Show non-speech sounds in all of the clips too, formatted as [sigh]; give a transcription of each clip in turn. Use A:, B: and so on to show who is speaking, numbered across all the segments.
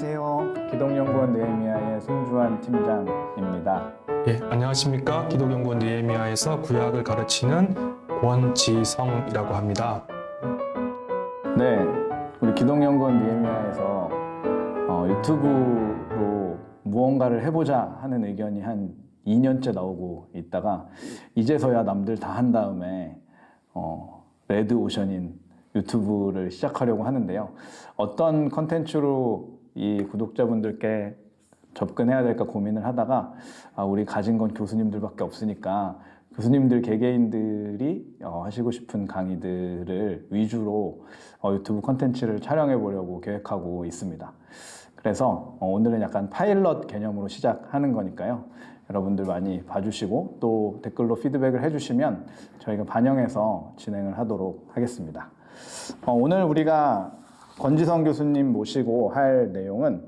A: 안녕하세요. 기동연구원 느헤미야의 손주환 팀장입니다.
B: 예, 안녕하십니까. 기독연구원 니에미아에서 구약을 가르치는 권지성이라고 합니다.
A: 네, 우리 기동연구원 느헤미야에서 어, 유튜브로 무언가를 해보자 하는 의견이 한 2년째 나오고 있다가 이제서야 남들 다 한 다음에 어, 레드 오션인 유튜브를 시작하려고 하는데요. 어떤 컨텐츠로 이 구독자분들께 접근해야 될까 고민을 하다가 아, 우리 가진 건 교수님들밖에 없으니까 교수님들 개개인들이 어, 하시고 싶은 강의들을 위주로 어, 유튜브 컨텐츠를 촬영해 보려고 계획하고 있습니다. 그래서 어, 오늘은 약간 파일럿 개념으로 시작하는 거니까요. 여러분들 많이 봐주시고 또 댓글로 피드백을 해주시면 저희가 반영해서 진행을 하도록 하겠습니다. 어, 오늘 우리가 권지성 교수님 모시고 할 내용은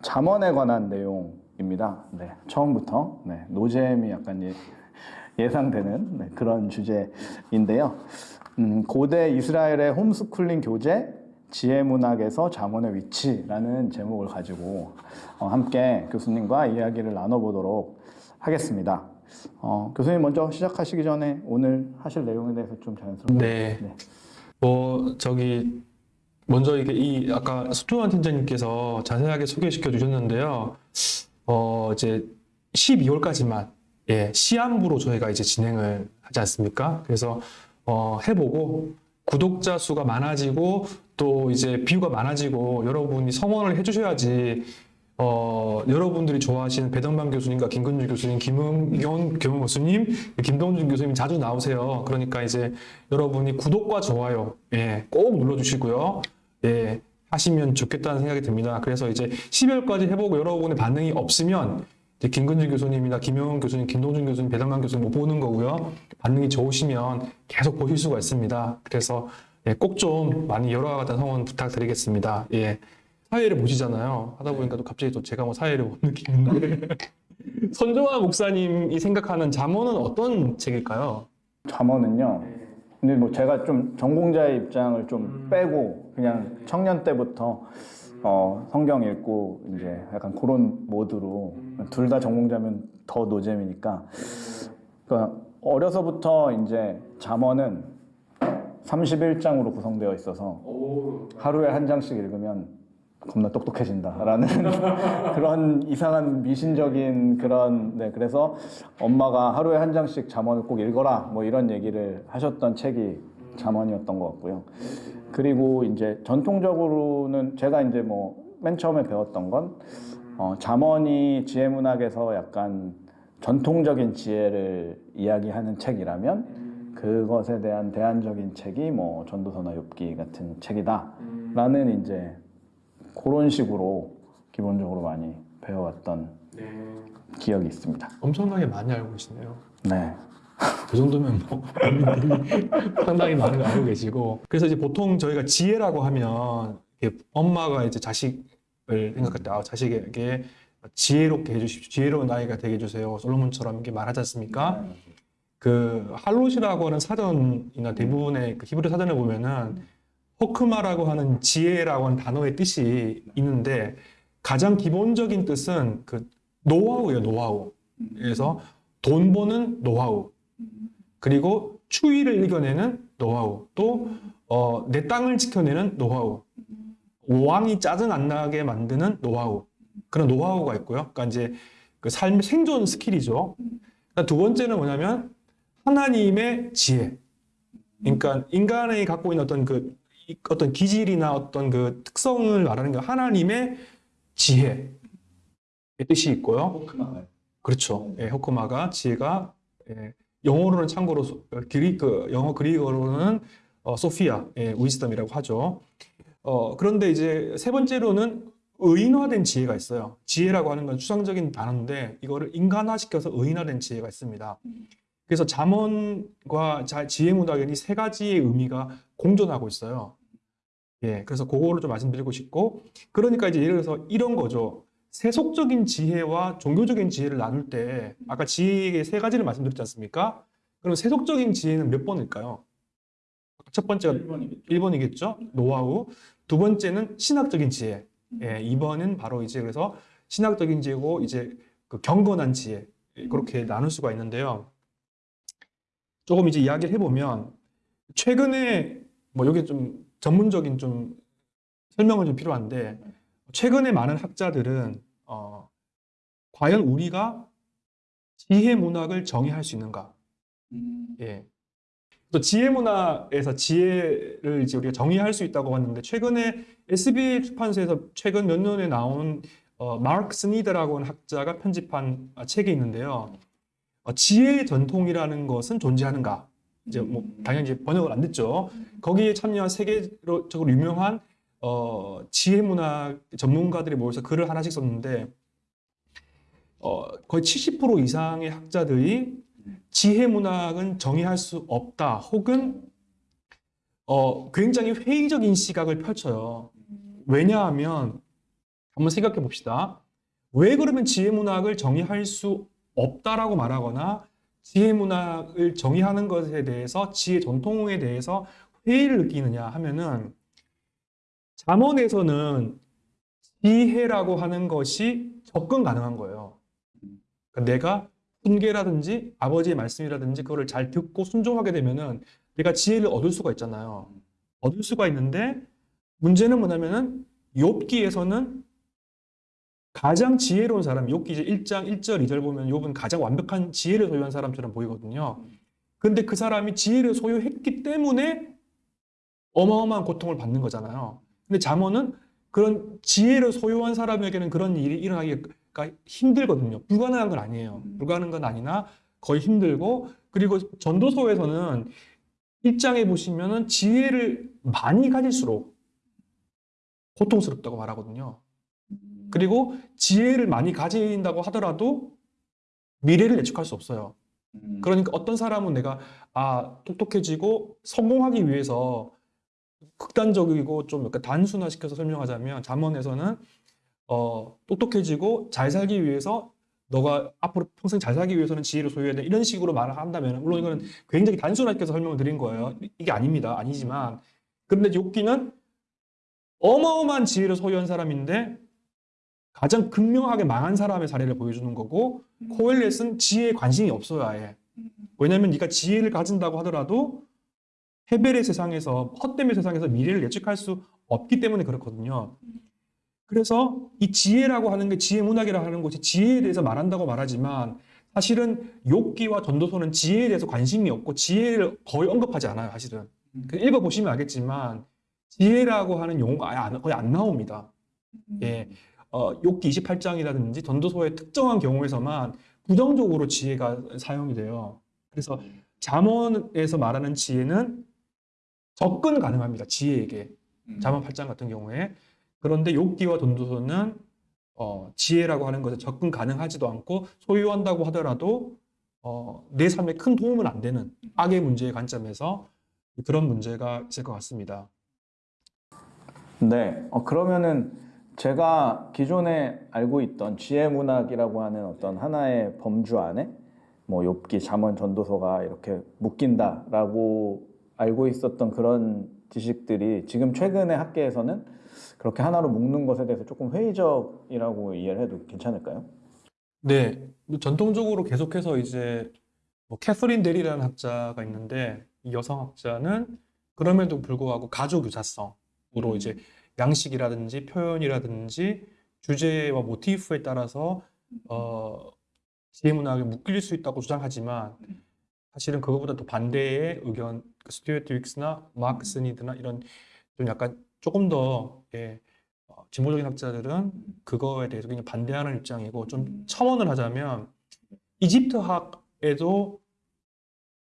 A: 잠언에 관한 내용입니다. 네, 처음부터 네, 노잼이 약간 예, 예상되는 네, 그런 주제인데요. 음, 고대 이스라엘의 홈스쿨링 교재 지혜 문학에서 잠언의 위치라는 제목을 가지고 어, 함께 교수님과 이야기를 나눠보도록 하겠습니다. 어, 교수님 먼저 시작하시기 전에 오늘 하실 내용에 대해서 좀 자연스럽게
B: 네. 뭐 저기 먼저 이게 이 아까 수투환 팀장님께서 자세하게 소개시켜 주셨는데요. 어 이제 12월까지만 예 시안부로 저희가 이제 진행을 하지 않습니까? 그래서 어 해보고 구독자 수가 많아지고 또 이제 뷰가 많아지고 여러분이 성원을 해주셔야지 어, 여러분들이 좋아하시는 배덕만 교수님과 김근주 교수님, 김은경 교수님, 김동준 교수님 자주 나오세요. 그러니까 이제 여러분이 구독과 좋아요, 예, 꼭 눌러주시고요. 예, 하시면 좋겠다는 생각이 듭니다. 그래서 이제 12월까지 해보고 여러분의 반응이 없으면 이제 김근주 교수님이나 김영훈 교수님, 김동준 교수님, 배덕만 교수님 못 보는 거고요. 반응이 좋으시면 계속 보실 수가 있습니다. 그래서 예, 꼭 좀 많이 같은 성원 부탁드리겠습니다. 예. 사회를 보시잖아요. 하다 보니까 또 갑자기 또 제가 뭐 사회를 못 느끼는데. [laughs] 선종화 목사님이 생각하는 잠언은 어떤 책일까요?
A: 잠언은요. 근데 뭐 제가 좀 전공자의 입장을 좀 빼고 그냥 청년 때부터 어, 성경 읽고 이제 약간 그런 모드로 둘 다 전공자면 더 노잼이니까. 그러니까 어려서부터 이제 잠언은 31장으로 구성되어 있어서 하루에 한 장씩 읽으면 겁나 똑똑해진다라는 [laughs] 그런 이상한 미신적인 그런 네 그래서 엄마가 하루에 한 장씩 잠언을 꼭 읽어라 뭐 이런 얘기를 하셨던 책이 잠언이었던 것 같고요. 그리고 이제 전통적으로는 제가 이제 뭐 맨 처음에 배웠던 건 어, 잠언이 지혜 문학에서 약간 전통적인 지혜를 이야기하는 책이라면 그것에 대한 대안적인 책이 뭐 전도서나 욥기 같은 책이다라는 이제 그런 식으로 기본적으로 많이 배워왔던 기억이 있습니다.
B: 엄청나게 많이 알고 계시네요.
A: 네.
B: 그 정도면 뭐 [laughs] 상당히 많은 걸 알고 계시고 그래서 이제 보통 저희가 지혜라고 하면 엄마가 이제 자식을 생각할 때 아, 자식에게 지혜롭게 해주십시오. 지혜로운 아이가 되게 해주세요. 솔로몬처럼 이렇게 말하지 않습니까? 그 할롯이라고 하는 사전이나 대부분의 그 히브리 사전을 보면은 호크마라고 하는 지혜라고 하는 단어의 뜻이 있는데 가장 기본적인 뜻은 그 노하우예요, 노하우. 그래서 돈 버는 노하우. 그리고 추위를 이겨내는 노하우. 또, 어, 내 땅을 지켜내는 노하우. 왕이 짜증 안 나게 만드는 노하우. 그런 노하우가 있고요. 그러니까 이제 그 삶의 생존 skill이죠. 그러니까 두 번째는 뭐냐면 하나님의 지혜. 그러니까 인간이 갖고 있는 어떤 그 이- 어떤 기질이나 어떤 그 특성을 말하는 게 하나님의 지혜 의 뜻이 있고요. 그렇죠. 예, 호크마가 지혜가 예, 영어로는 참고로 그리 그 영어 그리어로는 어, 소피아, 예, 위즈덤이라고 하죠. 어, 그런데 이제 세 번째로는 의인화된 지혜가 있어요. 지혜라고 하는 건 추상적인 단어인데 이거를 인간화시켜서 의인화된 지혜가 있습니다. 그래서 잠언과 자- 지혜 문학에는 이세 가지의 의미가 공존하고 있어요. 예, 그래서 그거를 좀 말씀드리고 싶고, 그러니까 이제 예를 들어서 이런 거죠. 세속적인 지혜와 종교적인 지혜를 나눌 때, 아까 지혜의 세 가지를 말씀드렸지 않습니까? 그럼 세속적인 지혜는 몇 번일까요? 첫 번째가 1번이겠죠? 노하우. 두 번째는 신학적인 지혜. 예, 2번은 바로 이제 그래서 신학적인 지혜고 이제 그 경건한 지혜 예, 그렇게 나눌 수가 있는데요. 조금 이제 이야기를 해보면 최근에 뭐 여기 좀 전문적인 좀 설명은 좀 필요한데 최근에 많은 학자들은 어, 과연 우리가 지혜 문학을 정의할 수 있는가? 예. 또 지혜 문학에서 지혜를 이제 우리가 정의할 수 있다고 했는데 최근에 SBA 출판사에서 최근 몇 년에 나온 어, 마크 스니드라고 하는 학자가 편집한 아, 책이 있는데요. 어, 지혜의 전통이라는 것은 존재하는가? 이제 뭐 당연히 이제 번역을 안 됐죠. 거기에 참여한 세계적으로 유명한 어, 지혜 문학 전문가들이 모여서 글을 하나씩 썼는데 어, 거의 70% 이상의 학자들이 지혜 문학은 정의할 수 없다. 혹은 어, 굉장히 회의적인 시각을 펼쳐요. 왜냐하면 한번 생각해 봅시다. 왜 그러면 지혜 문학을 정의할 수 없다라고 말하거나 지혜 문학을 정의하는 것에 대해서 지혜 전통에 대해서 회의를 느끼느냐 하면은 잠언에서는 지혜라고 하는 것이 접근 가능한 거예요. 그러니까 내가 훈계라든지 아버지의 말씀이라든지 그거를 잘 듣고 순종하게 되면은 내가 지혜를 얻을 수가 있잖아요. 얻을 수가 있는데 문제는 뭐냐면은 욥기에서는 가장 지혜로운 사람, 욥기 이제 1장 1절 2절 보면 욥은 가장 완벽한 지혜를 소유한 사람처럼 보이거든요. 근데 그 사람이 지혜를 소유했기 때문에 어마어마한 고통을 받는 거잖아요. 근데 잠언은 그런 지혜를 소유한 사람에게는 그런 일이 일어나기가 힘들거든요. 불가능한 건 아니에요. 불가능한 건 아니나 거의 힘들고 그리고 전도서에서는 1장에 보시면은 지혜를 많이 가질수록 고통스럽다고 말하거든요. 그리고 지혜를 많이 가진다고 하더라도 미래를 예측할 수 없어요. 그러니까 어떤 사람은 내가 아 똑똑해지고 성공하기 위해서 극단적이고 좀 약간 단순화시켜서 설명하자면 잠언에서는 어 똑똑해지고 잘 살기 위해서 너가 앞으로 평생 잘 살기 위해서는 지혜를 소유해야 돼. 이런 식으로 말을 한다면 물론 이거는 굉장히 단순하게 설명을 드린 거예요. 이게 아닙니다. 아니지만. 그런데 욥기는 어마어마한 지혜를 소유한 사람인데 가장 극명하게 망한 사람의 사례를 보여주는 거고 코엘렛은 지혜에 관심이 없어요 아예 왜냐하면 네가 지혜를 가진다고 하더라도 헤벨의 세상에서 헛됨의 세상에서 미래를 예측할 수 없기 때문에 그렇거든요. 그래서 이 지혜라고 하는 게 지혜 문학이라고 하는 것이 지혜에 대해서 말한다고 말하지만 사실은 욥기와 전도서는 지혜에 대해서 관심이 없고 지혜를 거의 언급하지 않아요. 사실은 그 읽어보시면 알겠지만 지혜라고 하는 용어가 아예 안- 거의 안 나옵니다. 예, 어, 욥기 28장이라든지 전도서의 특정한 경우에서만 부정적으로 지혜가 사용이 돼요. 그래서 잠언에서 말하는 지혜는 접근 가능합니다. 지혜에게. 잠언 8장 같은 경우에. 그런데 욥기와 전도서는 어, 지혜라고 하는 것에 접근 가능하지도 않고 소유한다고 하더라도 어, 내 삶에 큰 도움은 안 되는 악의 문제의 관점에서 그런 문제가 있을 것 같습니다.
A: 네, 어, 그러면은 제가 기존에 알고 있던 지혜 문학이라고 하는 어떤 하나의 범주 안에 뭐 욥기, 잠언, 전도서가 이렇게 묶인다라고 알고 있었던 그런 지식들이 지금 최근의 학계에서는 그렇게 하나로 묶는 것에 대해서 조금 회의적이라고 이해를 해도 괜찮을까요?
B: 네, 전통적으로 계속해서 이제 뭐 캐서린 데리라는 학자가 있는데 이 여성 학자는 그럼에도 불구하고 가족 유사성으로 이제 양식이라든지 표현이라든지 주제와 모티프에 따라서 어, 지혜문학에 묶일 수 있다고 주장하지만 사실은 그거보다 더 반대의 의견, 그 스튜어트 윅스나 마크 스니드나 이런 좀 약간 조금 더 예, 어, 진보적인 학자들은 그거에 대해서 굉장히 반대하는 입장이고 좀 첨언을 하자면 이집트학에도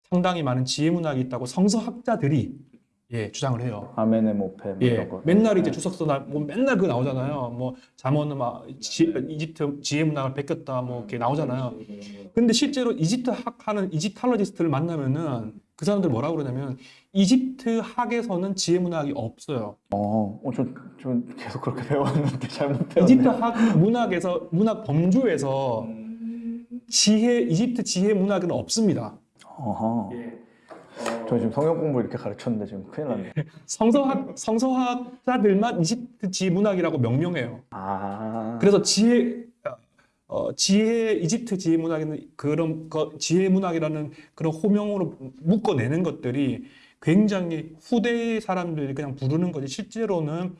B: 상당히 많은 지혜문학이 있다고 성서학자들이 예, 주장을 해요.
A: 아메네모페 뭐
B: 예,
A: 이런 거.
B: 맨날 이제
A: 네.
B: 주석서 날, 뭐 맨날 그 나오잖아요. 뭐 잠언은 막 지, 이집트 지혜 문학을 베꼈다 뭐 이렇게 나오잖아요. 근데 실제로 이집트 학 하는 이집탈러지스트를 만나면은 그 사람들 뭐라고 그러냐면 이집트 학에서는 지혜 문학이 없어요.
A: 어, 어, 저, 저 계속 그렇게 배웠는데 잘못 배웠네.
B: 이집트 학 문학에서 문학 범주에서 지혜 이집트 지혜 문학은 없습니다.
A: 어허.
B: 예.
A: 저 지금 성형 공부 이렇게 가르쳤는데 지금 큰일 났네. [laughs]
B: 성서학 성서학자들만 이집트 지문학이라고 명명해요.
A: 아.
B: 그래서 지혜 어, 지혜 이집트 지혜 문학에는 그런 거, 지혜 문학이라는 그런 호명으로 묶어내는 것들이 굉장히 후대 사람들이 그냥 부르는 거지 실제로는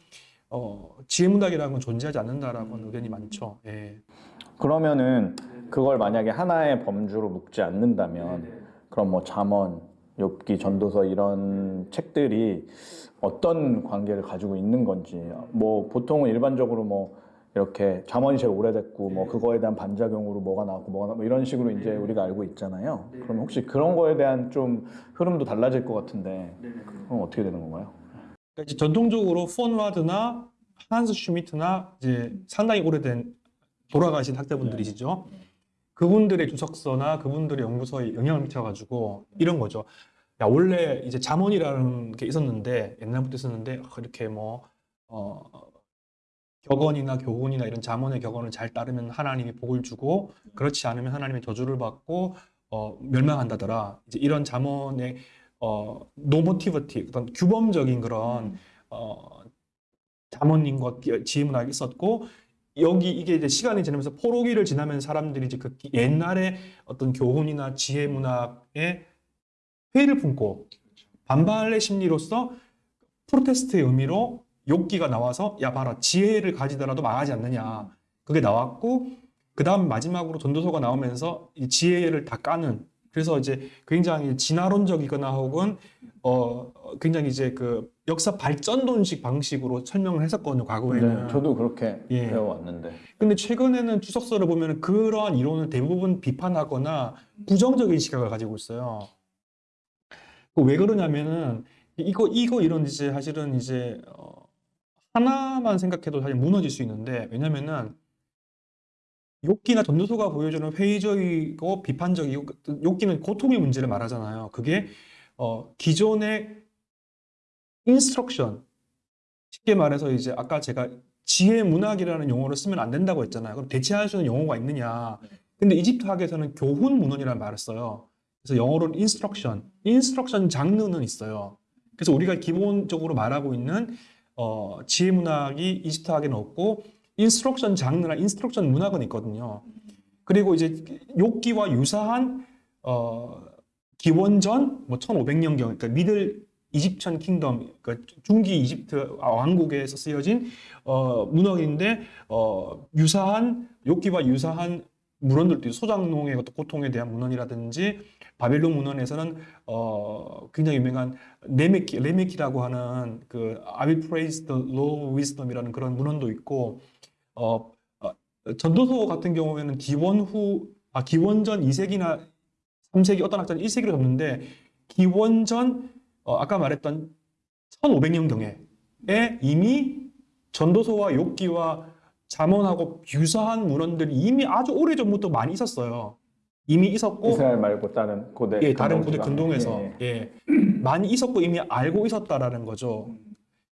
B: 어, 지혜 문학이라는 건 존재하지 않는다라고 하는 의견이 많죠. 예.
A: 그러면은 그걸 만약에 하나의 범주로 묶지 않는다면 그럼 뭐 잠언, 욥기, 전도서 이런 책들이 어떤 관계를 가지고 있는 건지 뭐 보통은 일반적으로 뭐 이렇게 잠언이 제일 오래됐고 뭐 그거에 대한 반작용으로 뭐가 나왔고 뭐가 나뭐 이런 식으로 이제 우리가 알고 있잖아요. 그럼 혹시 그런 거에 대한 좀 흐름도 달라질 것 같은데 그럼 어떻게 되는 건가요?
B: 그러니까 이제 전통적으로 폰와드나 한스 슈미트나 이제 상당히 오래된 돌아가신 학자분들이시죠. 그분들의 주석서나 그분들의 연구서에 영향을 미쳐가지고 이런 거죠. 야 원래 이제 잠언이라는 게 있었는데 옛날부터 있었는데 아, 이렇게 뭐 어, 격언이나 교훈이나 이런 잠언의 격언을 잘 따르면 하나님이 복을 주고 그렇지 않으면 하나님의 저주를 받고 어, 멸망한다더라. 이제 이런 잠언의 어, normativity 어떤 규범적인 그런 어, 잠언인과 지문학이 있었고 여기 이게 이제 시간이 지나면서 포로기를 지나면 사람들이 이제 그 옛날에 어떤 교훈이나 지혜 문학에 회의를 품고 반발의 심리로서 프로테스트의 의미로 욕기가 나와서 야 봐라 지혜를 가지더라도 망하지 않느냐. 그게 나왔고 그 다음 마지막으로 전도서가 나오면서 이 지혜를 다 까는. 그래서 이제 굉장히 진화론적이거나 혹은 어 굉장히 이제 그 역사 발전론식 방식으로 설명을 했었거든요 과거에는
A: 네, 저도 그렇게
B: 예.
A: 배워왔는데
B: 근데 최근에는 주석서를 보면 그러한 이론을 대부분 비판하거나 부정적인 시각을 가지고 있어요. 그왜 그러냐면은 이거 이거 이런 이제 사실은 이제 어, 하나만 생각해도 사실 무너질 수 있는데 왜냐면은 욕기나 전도서가 보여주는 회의적이고 비판적이고 욥기는 고통의 문제를 말하잖아요. 그게 어, 기존의 instruction 쉽게 말해서 이제 아까 제가 지혜 문학이라는 용어를 쓰면 안 된다고 했잖아요. 그럼 대체할 수 있는 용어가 있느냐? 근데 이집트 학에서는 교훈 문헌이라는 말을 써요. 그래서 영어로는 instruction, instruction 장르는 있어요. 그래서 우리가 기본적으로 말하고 있는 어, 지혜 문학이 이집트 학에는 없고 instruction 장르나 instruction 문학은 있거든요. 그리고 이제 욥기와 유사한 어, 기원전 뭐 1500년 경 그러니까 Middle Egyptian Kingdom 그러니까 중기 이집트 왕국에서 쓰여진 어, 문헌인데 어, 유사한 욥기와 유사한 문헌들도. 소작농의 고통에 대한 문헌이라든지 바벨론 문헌에서는 어, 굉장히 유명한 네메키, 네메키라고 하는 그 I will praise the Lord of wisdom이라는 그런 문헌도 있고 어, 어, 전도서 같은 경우에는 기원 후 아, 기원전 2세기나 3세기 어떤 학자는 1세기로 잡는데 기원전 어, 아까 말했던 1500년경에 이미 전도서와 욥기와 잠언하고 유사한 문헌들이 이미 아주 오래 전부터 많이 있었어요. 이미 있었고
A: 이스라엘 말고 다른 고대
B: 예, 다른 고대
A: 근동
B: 근동에서
A: 지방에. 예,
B: 예, 많이 있었고 이미 알고 있었다라는 거죠.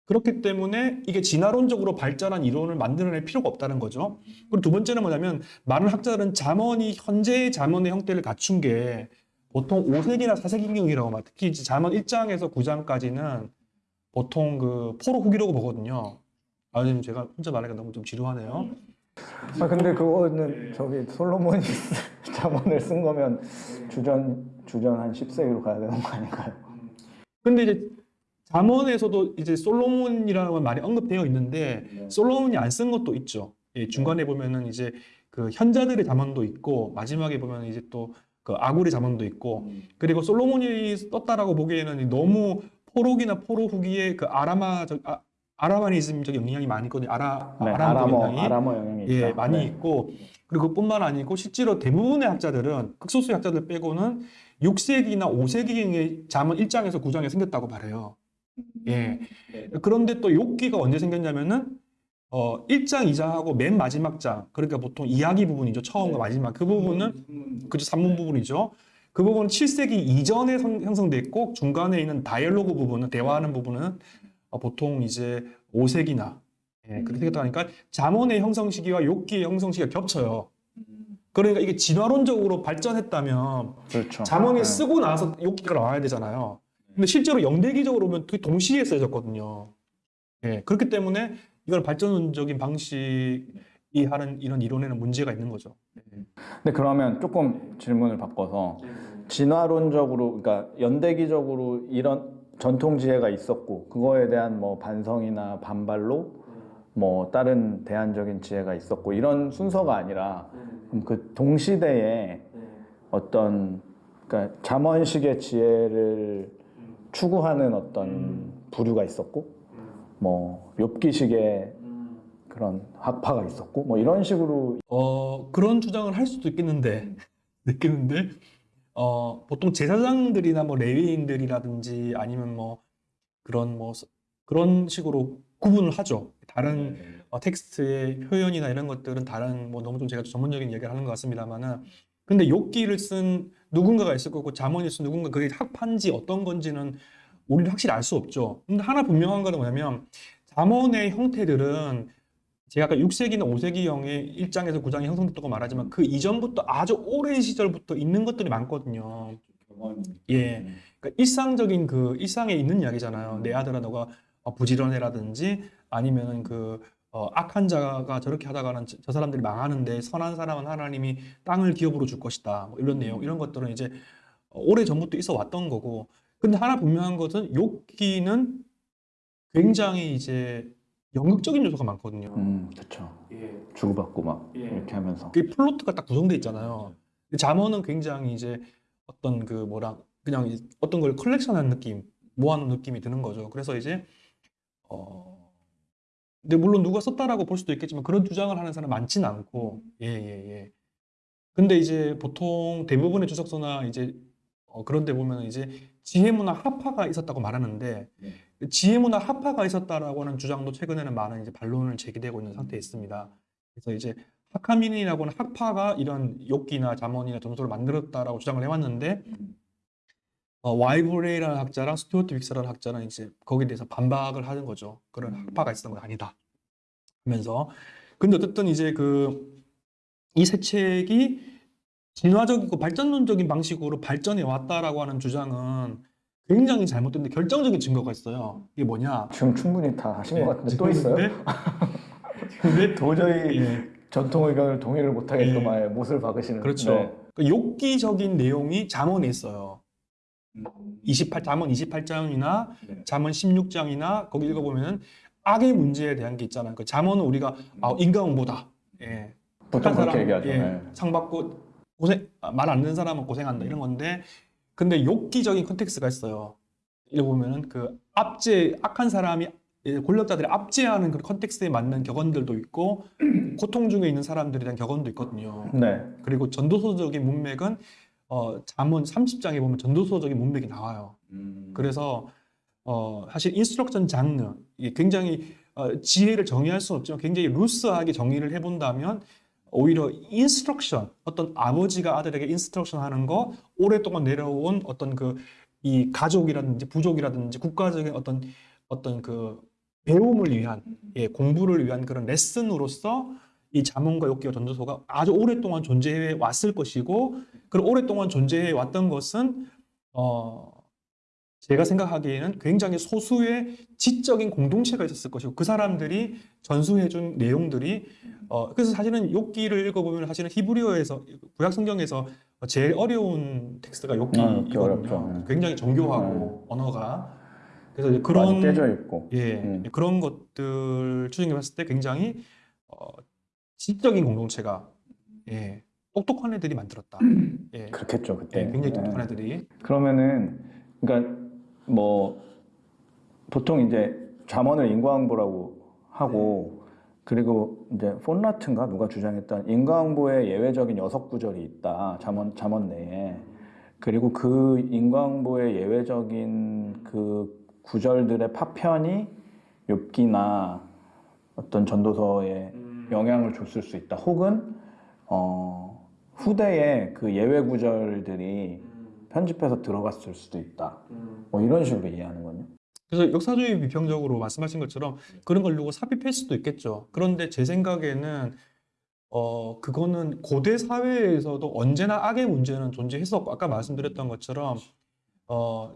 B: 그렇기 때문에 이게 진화론적으로 발전한 이론을 만들어낼 필요가 없다는 거죠. 그리고 두 번째는 뭐냐면 많은 학자들은 잠언이 현재의 잠언의 형태를 갖춘 게 보통 5세기나 4세기경이라고 말. 특히 이제 잠언 1장에서 9장까지는 보통 그 포로 후기라고 보거든요. 아, 지금 제가 혼자 말하기가 너무 좀 지루하네요.
A: 아 근데 그거는 저기 솔로몬이 [laughs] 잠언을 쓴 거면 주전 주전 한 10세기로 가야 되는 거 아닌가요?
B: 근데 이제 잠언에서도 이제 솔로몬이라는 건 많이 언급되어 있는데 솔로몬이 안 쓴 것도 있죠. 예, 중간에 보면은 이제 그 현자들의 잠언도 있고 마지막에 보면 이제 또 그 아굴의 잠언도 있고 그리고 솔로몬이 썼다라고 보기에는 너무 포록이나 포로 후기에 그 아라마 적 아, 아라마니즘적 영향이 많이 있거든요. 아라
A: 네,
B: 아람
A: 아람어
B: 영향이
A: 아람어 영향이
B: 예. 많이
A: 네.
B: 있고 그리고 그뿐만 아니고 실제로 대부분의 학자들은 극소수의 학자들 빼고는 6세기나 5세기경에 잠언 1장에서 9장에 생겼다고 말해요. 예. 그런데 또 욥기가 언제 생겼냐면은 어 1장, 2장하고 맨 마지막 장 그러니까 보통 이야기 부분이죠. 처음과 마지막 그 부분은 그죠 산문 부분이죠. 그 부분은 7세기 이전에 성- 형성됐고 중간에 있는 다이얼로그 부분은 대화하는 부분은 어, 보통 이제 5세기나 예, 그렇게 생겼다니까 잠언의 형성 시기와 욥기의 형성 시기가 겹쳐요. 그러니까 이게 진화론적으로 발전했다면
A: 그렇죠.
B: 자문이
A: 네.
B: 쓰고 나서 욕기가 나와야 되잖아요. 근데 실제로 영대기적으로 보면 그게 동시에 써졌거든요. 예, 그렇기 때문에 이걸 발전적인 방식이 하는 이런 이론에는 문제가 있는 거죠.
A: 근데 그러면 조금 질문을 바꿔서 진화론적으로 그러니까 연대기적으로 이런 전통 지혜가 있었고 그거에 대한 뭐 반성이나 반발로 뭐 다른 대안적인 지혜가 있었고 이런 순서가 아니라 그 동시대에 어떤 그러니까 잠언식의 지혜를 추구하는 어떤 부류가 있었고 뭐 욥기식의 그런 학파가 있었고 뭐 이런 식으로
B: 어, 그런 주장을 할 수도 있겠는데, [laughs] 있겠는데, 어, 보통 제사장들이나 뭐 레위인들이라든지 아니면 뭐 그런 뭐 서- 그런 식으로 구분을 하죠. 다른 어, 텍스트의 표현이나 이런 것들은 다른 뭐 너무 좀 제가 전문적인 얘기를 하는 것 같습니다만은 근데 욕기를 쓴 누군가가 있을 거고 잠언을 쓴 누군가 그게 학파인지 어떤 건지는 우리는 확실히 알 수 없죠. 근데 하나 분명한 거는 뭐냐면 잠언의 형태들은 제가 아까 6세기나 5세기형의 1장에서 9장에 형성됐다고 말하지만 그 이전부터 아주 오랜 시절부터 있는 것들이 많거든요. 예. 그러니까 일상적인 그 일상에 있는 이야기잖아요. 내 아들아 너가 어, 부지런해라든지 아니면은 그 어, 악한 자가 저렇게 하다가는 저, 저 사람들이 망하는데 선한 사람은 하나님이 땅을 기업으로 줄 것이다. 뭐 이런 내용 이런 것들은 이제 오래 전부터 있어 왔던 거고. 근데 하나 분명한 것은 욥기는 굉장히 이제 연극적인 요소가 많거든요.
A: 음 그렇죠 주고받고 막
B: 예.
A: 이렇게 하면서
B: 그 플로트가 딱 구성돼 있잖아요. 잠언은 굉장히 이제 어떤 그 뭐라 그냥 이제 어떤 걸 컬렉션하는 느낌, 모아놓은 느낌이 드는 거죠. 그래서 이제 어 근데 물론 누가 썼다라고 볼 수도 있겠지만 그런 주장을 하는 사람 많지는 않고 예예 예. 근데 이제 보통 대부분의 주석서나 이제 어 그런 데 보면 이제 지혜문화 합파가 있었다고 말하는데 지혜문화 합파가 있었다라고 하는 주장도 최근에는 많은 이제 반론을 제기되고 있는 상태에 있습니다. 그래서 이제 하카밈이라고 하는 학파가 이런 욥기나 잠언이나 전도서를 만들었다라고 주장을 해왔는데 어, 와이브레이라는 학자랑 스튜어트 윅스라는 학자는 이제 거기에 대해서 반박을 하는 거죠. 그런 학파가 있었던 건 아니다. 하면서 근데 어쨌든 이제 그 이 세 책이 진화적이고 발전론적인 방식으로 발전해 왔다라고 하는 주장은 굉장히 잘못됐는데 결정적인 증거가 있어요. 이게 뭐냐?
A: 지금 충분히 다 하신
B: 네,
A: 것 같은데 또 있어요?
B: 근데
A: 도저히
B: 예.
A: 전통 의견을 동의를 못하겠더만
B: 예.
A: 못을 박으시는
B: 그렇죠.
A: 네.
B: 그 욥기적인 내용이 잠언에 있어요. 28 잠언 28장이나
A: 네.
B: 잠언 16장이나 거기 읽어보면 악의 문제에 대한 게 있잖아요. 그 잠언은 우리가 아, 인간보다 예.
A: 보통 그렇게
B: 사람,
A: 얘기하죠
B: 예,
A: 네.
B: 상 받고 고생 말 안 듣는 사람은 고생한다 이런 건데 근데 욥기적인 컨텍스트가 있어요. 읽어보면은 그 압제 악한 사람이 예, 권력자들이 압제하는 그런 context에 맞는 격언들도 있고 [clears throat] 고통 중에 있는 사람들에 대한 격언도 있거든요.
A: 네.
B: 그리고 전도서적인 문맥은 어, 잠언 30장에 보면 전도서적인 문맥이 나와요. 그래서 어, 사실 instruction 장르 이게 굉장히 어, 지혜를 정의할 수는 없지만 굉장히 loose하게 정의를 해본다면 오히려 instruction 어떤 아버지가 아들에게 instruction 하는 거 오랫동안 내려온 어떤 그 이 가족이라든지 부족이라든지 국가적인 어떤 어떤 그 배움을 위한 예, 공부를 위한 그런 레슨으로서 이 잠언과 욥기와 전도서가 아주 오랫동안 존재해 왔을 것이고 그 오랫동안 존재해 왔던 것은 어 제가 생각하기에는 굉장히 소수의 지적인 공동체가 있었을 것이고 그 사람들이 전수해준 내용들이 어 그래서 사실은 욥기를 읽어보면 사실은 히브리어에서 구약 성경에서 제일 어려운 텍스트가
A: 아.
B: 욥기거든요.
A: 네.
B: 굉장히 정교하고 언어가 그래서 그런
A: 깨져 있고
B: 예,
A: 음.
B: 그런 것들 추정해 봤을 때 굉장히 어, 지적인 공동체가 예, 똑똑한 애들이 만들었다. [clears throat] 예,
A: 그렇겠죠 그때
B: 예, 굉장히
A: 네.
B: 똑똑한 애들이.
A: 그러면은 그러니까 뭐 보통 이제 잠언을 인과응보라고 하고 그리고 이제 폰라트인가 누가 주장했던 인과응보의 예외적인 여섯 구절이 있다 잠언 잠언 내에. 그리고 그 인과응보의 예외적인 그 구절들의 파편이 욥기나 어떤 전도서에 영향을 줬을 수 있다. 혹은 어 후대에 그 예외 구절들이 편집해서 들어갔을 수도 있다. 뭐 이런 식으로 이해하는 거요.
B: 그래서 역사주의 비평적으로 말씀하신 것처럼 그런 걸 두고 삽입할 수도 있겠죠. 그런데 제 생각에는 어 그거는 고대 사회에서도 언제나 악의 문제는 존재했었고 아까 말씀드렸던 것처럼 어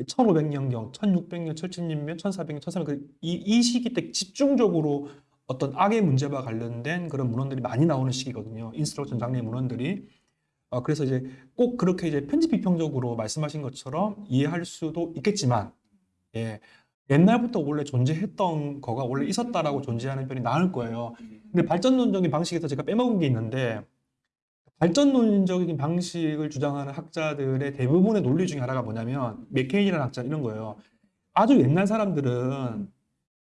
B: 1500년경, 1600년, 1700년, 1400년, 1400년 이, 이 시기 때 집중적으로 어떤 악의 문제와 관련된 그런 문헌들이 많이 나오는 시기거든요. instruction 장르의 문헌들이. 어, 그래서 이제 꼭 그렇게 이제 편집 비평적으로 말씀하신 것처럼 이해할 수도 있겠지만, 예, 옛날부터 원래 존재했던 거가 원래 있었다라고 존재하는 편이 나을 거예요. 근데 발전론적인 방식에서 제가 빼먹은 게 있는데, 발전론적인 방식을 주장하는 학자들의 대부분의 논리 중에 하나가 뭐냐면, 맥케인이라는 학자 이런 거예요. 아주 옛날 사람들은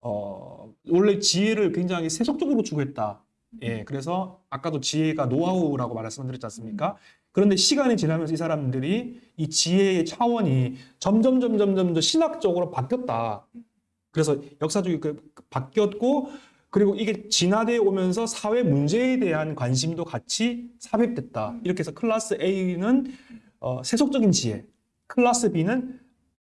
B: 어, 원래 지혜를 굉장히 세속적으로 추구했다. 예, 그래서 아까도 지혜가 노하우라고 말씀드렸지 않습니까? 그런데 시간이 지나면서 이 사람들이 이 지혜의 차원이 점점 점점 점점 신학적으로 바뀌었다. 그래서 역사적이 그 바뀌었고 그리고 이게 진화되어 오면서 사회 문제에 대한 관심도 같이 삽입됐다. 이렇게 해서 class A는 어, 세속적인 지혜, class B는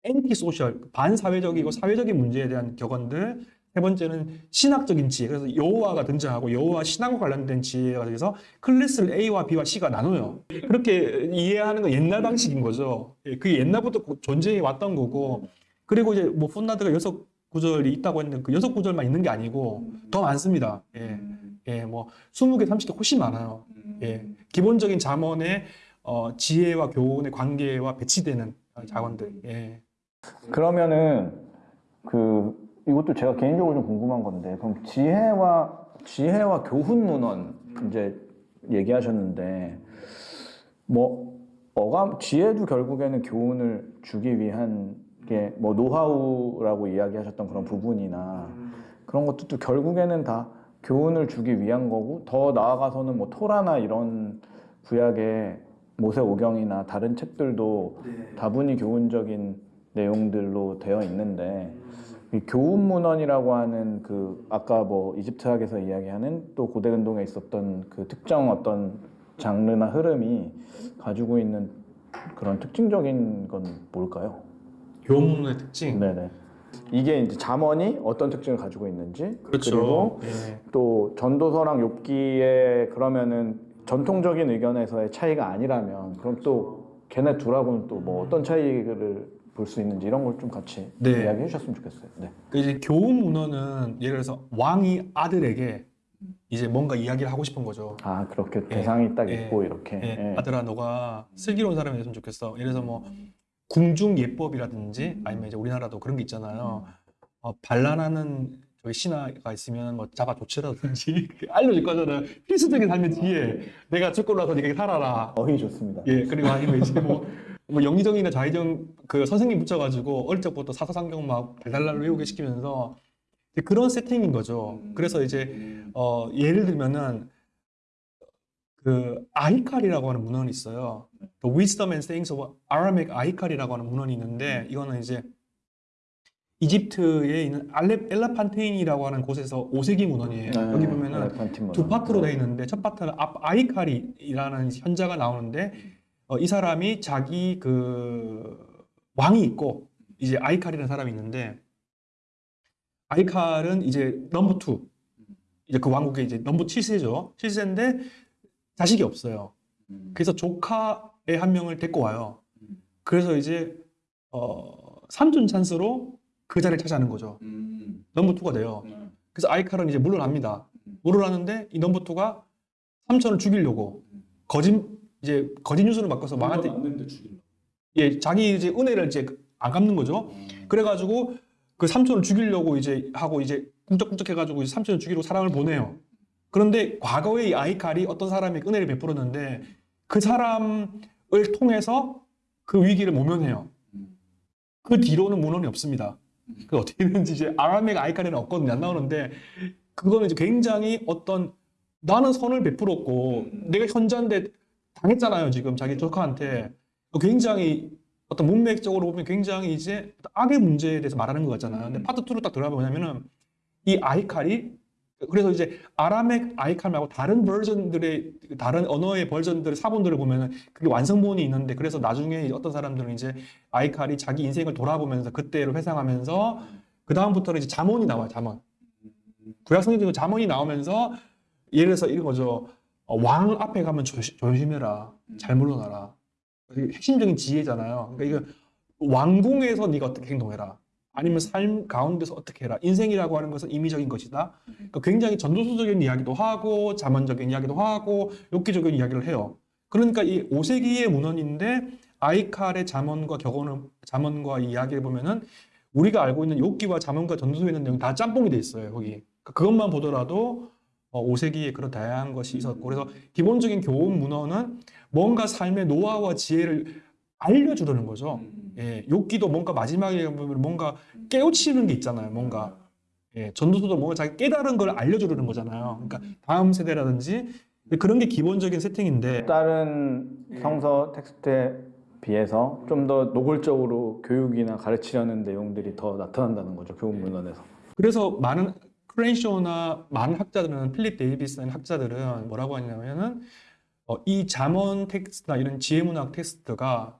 B: anti social, 반사회적이고 사회적인 문제에 대한 격언들. 세 번째는 신학적인 지혜. 그래서 여호와가 등장하고 여호와 신앙과 관련된 지혜가 돼서 클래스를 A와 B와 C가 나눠요. 그렇게 이해하는 건 옛날 방식인 거죠. 예, 그게 옛날부터 존재해 왔던 거고. 그리고 이제 뭐 폰나드가 여섯 구절이 있다고 했는데 그 여섯 구절만 있는 게 아니고 더 많습니다. 예. 예, 뭐 20개, 30개 훨씬 많아요. 예. 기본적인 잠언의 어, 지혜와 교훈의 관계와 배치되는 자원들. 예.
A: 그러면은 그 이것도 제가 개인적으로 좀 궁금한 건데 그럼 지혜와 지혜와 교훈 문헌 이제 얘기하셨는데 뭐 어감 지혜도 결국에는 교훈을 주기 위한 게 뭐 노하우라고 이야기하셨던 그런 부분이나 그런 것도 또 결국에는 다 교훈을 주기 위한 거고 더 나아가서는 뭐 토라나 이런 구약의 모세오경이나 다른 책들도 다분히 교훈적인 내용들로 되어 있는데 이 교훈 문헌이라고 하는 그 아까 뭐 이집트학에서 이야기하는 또 고대 근동에 있었던 그 특정 어떤 장르나 흐름이 가지고 있는 그런 특징적인 건 뭘까요?
B: 교문의 특징.
A: 네네. 이게 이제 잠언이 어떤 특징을 가지고 있는지
B: 그렇죠.
A: 그리고
B: 예.
A: 또 전도서랑 욥기에 그러면은 전통적인 의견에서의 차이가 아니라면 그럼 또 걔네 둘하고는 또 뭐 어떤 차이를 볼 수 있는지 이런 걸 좀 같이
B: 네.
A: 이야기해 주셨으면 좋겠어요. 네.
B: 그 이제 교훈 문헌은 예를 들어서 왕이 아들에게 이제 뭔가 이야기를 하고 싶은 거죠.
A: 아 그렇게
B: 예.
A: 대상이 딱
B: 예.
A: 있고 이렇게.
B: 예,
A: 예.
B: 아들아 너가 슬기로운 사람이 됐으면 좋겠어. 예를 들어서 뭐 궁중 예법이라든지 아니면 이제 우리나라도 그런 게 있잖아요. 어, 반란하는 저기 신하가 있으면 뭐 잡아 조치라든지 [laughs] 알려줄 거잖아요. 필수적인 삶의 지혜. 내가 죽고 나서 네가 살아라.
A: 어휘 좋습니다.
B: 예, 그리고 아니면 이제 뭐, [laughs] 뭐 영의정이나 자의정 그 선생님 붙여가지고 어릴 적부터 사사상경 막 달달달 외우게 시키면서 그런 세팅인 거죠. 그래서 이제 어 예를 들면은 그 아이칼이라고 하는 문헌이 있어요. The Wisdom and Sayings of Aramaic 아이칼이라고 하는 문헌이 있는데 이거는 이제 이집트에 있는 알레, 엘라판테인이라고 하는 곳에서 5세기 문헌이에요.
A: 네,
B: 여기 보면은. 두 파트로 되어 있는데 첫 파트는 앞 아히칼이라는 현자가 나오는데 어, 이 사람이 자기 그 왕이 있고 이제 아히칼이라는 사람이 있는데 아히칼은 이제 number two. 이제 그 왕국의 이제 number 실세죠. 실세인데 자식이 없어요. 그래서 조카의 한 명을 데리고 와요. 그래서 이제 어, 삼촌 찬스로 그 자리를 차지하는 거죠. number two가 돼요. 그래서 아히칼은 이제 물러납니다. 물러나는데 이 number two가 삼촌을 죽이려고 거짓 이제 거짓 뉴스를
C: 만드는데 죽인다.
B: 예 자기 이제 은혜를 이제 안 갚는 거죠. 그래가지고 그 삼촌을 죽이려고 이제 하고 이제 꿈쩍꿈쩍 해가지고 이제 삼촌을 죽이려고 사람을 보내요. 그런데 과거에 이 아히칼이 어떤 사람에게 은혜를 베풀었는데 그 사람을 통해서 그 위기를 모면해요. 그 뒤로는 문헌이 없습니다. 그 어떻게 되는지 이제 아람의 아이칼에는 없거든요. 안 나오는데 그거는 이제 굉장히 어떤 나는 선을 베풀었고 내가 현자인데 당했잖아요. 지금 자기 조카한테 굉장히 어떤 문맥적으로 보면 굉장히 이제 악의 문제에 대해서 말하는 것 같잖아요. 근데 파트 2로 딱 들어가 보냐면은 이 아이칼이 그래서 이제 아람의 아이칼 말고 다른 버전들의 다른 언어의 버전들의 사본들을 보면은 그게 완성본이 있는데 그래서 나중에 어떤 사람들은 이제 아이칼이 자기 인생을 돌아보면서 그때를 회상하면서 그 다음부터는 이제 잠언이 나와요. 잠언. 구약 성경 중에 잠언이 나오면서 예를 들어서 이런 거죠. 어, 왕 앞에 가면 조시, 조심해라. 잘 물러나라. 핵심적인 지혜잖아요. 그러니까 이거 왕궁에서 네가 어떻게 행동해라. 아니면 삶 가운데서 어떻게 해라. 인생이라고 하는 것은 임의적인 것이다. 그러니까 굉장히 전도서적인 이야기도 하고 자문적인 이야기도 하고 엽기적인 이야기를 해요. 그러니까 이 오세기의 문헌인데 아이칼의 자문과 격언을 자문과 이야기를 보면은 우리가 알고 있는 욥기와 자문과 전도서에 있는 내용 다 짬뽕이 돼 있어요. 거기 그러니까 그것만 보더라도 어, 5세기에 그런 다양한 것이 있었고 그래서 기본적인 교훈 문헌은 뭔가 삶의 노하우와 지혜를 알려주려는 거죠. 예, 욥기도 뭔가 마지막에 보면 뭔가 깨우치는 게 있잖아요. 뭔가 예, 전도서도 뭔가 자기 깨달은 걸 알려주려는 거잖아요. 그러니까 다음 세대라든지 그런 게 기본적인 세팅인데
A: 다른 성서 텍스트에 비해서 좀 더 노골적으로 교육이나 가르치려는 내용들이 더 나타난다는 거죠 교훈 문헌에서.
B: 그래서 많은 크렌쇼나 많은 학자들은 필립 데이비스라는 학자들은 뭐라고 하냐면은 어, 이 잠언 텍스트나 이런 지혜문학 텍스트가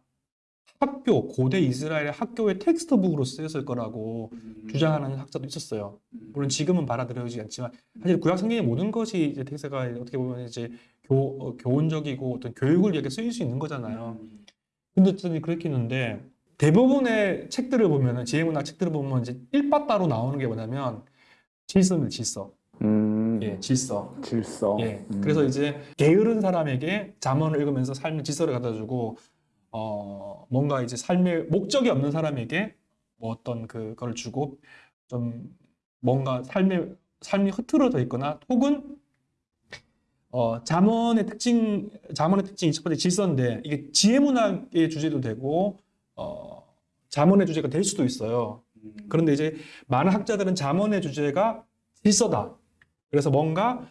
B: 학교 고대 이스라엘의 학교의 textbook으로 쓰였을 거라고 주장하는 학자도 있었어요. 물론 지금은 받아들여지지 않지만 사실 구약 성경의 모든 것이 이제 텍스트가 어떻게 보면 이제 교, 어, 교훈적이고 어떤 교육을 위해 쓰일 수 있는 거잖아요. 근데 어쨌든 그렇게 있는데 대부분의 책들을 보면은 지혜문학 책들을 보면 이제 일바 따로 나오는 게 뭐냐면 질서입니다. 질서.
A: 음,
B: 예, 질서.
A: 질서.
B: 예.
A: 음.
B: 그래서 이제 게으른 사람에게 잠언을 읽으면서 삶의 질서를 갖다 주고 어 뭔가 이제 삶의 목적이 없는 사람에게 뭐 어떤 그걸 주고 좀 뭔가 삶의 삶이 흐트러져 있거나 혹은 어 잠언의 특징 잠언의 특징이 첫 번째 질서인데 이게 지혜 문학의 주제도 되고 어 잠언의 주제가 될 수도 있어요. 그런데 이제 많은 학자들은 잠언의 주제가 질서다. 그래서 뭔가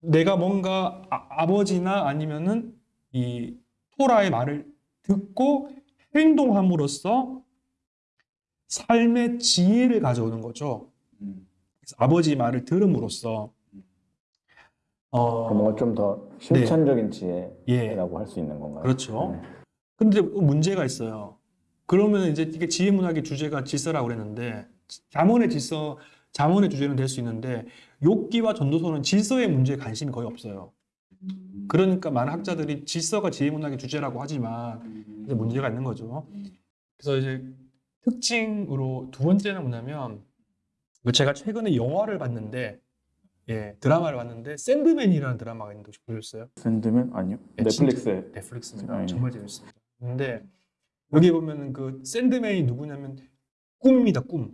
B: 내가 뭔가 아, 버지나 아니면은 이 토라의 말을 듣고 행동함으로써 삶의 지혜를 가져오는 거죠. 그래서 아버지 말을 들음으로써 어
A: 뭔가 좀 더 실천적인 지혜라고
B: 예.
A: 할수 있는 건가요?
B: 그렇죠.
A: 네.
B: 근데 문제가 있어요. 그러면 이제 이게 지혜 문학의 주제가 질서라고 그랬는데 잠언의 질서, 잠언의 주제는 될 수 있는데 욥기와 전도서는 질서의 문제에 관심이 거의 없어요. 그러니까 많은 학자들이 질서가 지혜 문학의 주제라고 하지만 이제 문제가 있는 거죠. 그래서 이제 특징으로 두 번째는 뭐냐면 그 제가 최근에 영화를 봤는데 예 드라마를 봤는데 샌드맨이라는 드라마가 있는데 혹시 보셨어요?
A: 샌드맨 아니요.
B: 네,
A: 넷플릭스에
B: 넷플릭스입니다.
A: 네.
B: 정말 재밌습니다. 근데 여기 보면은 그 샌드맨이 누구냐면 꿈입니다. 꿈.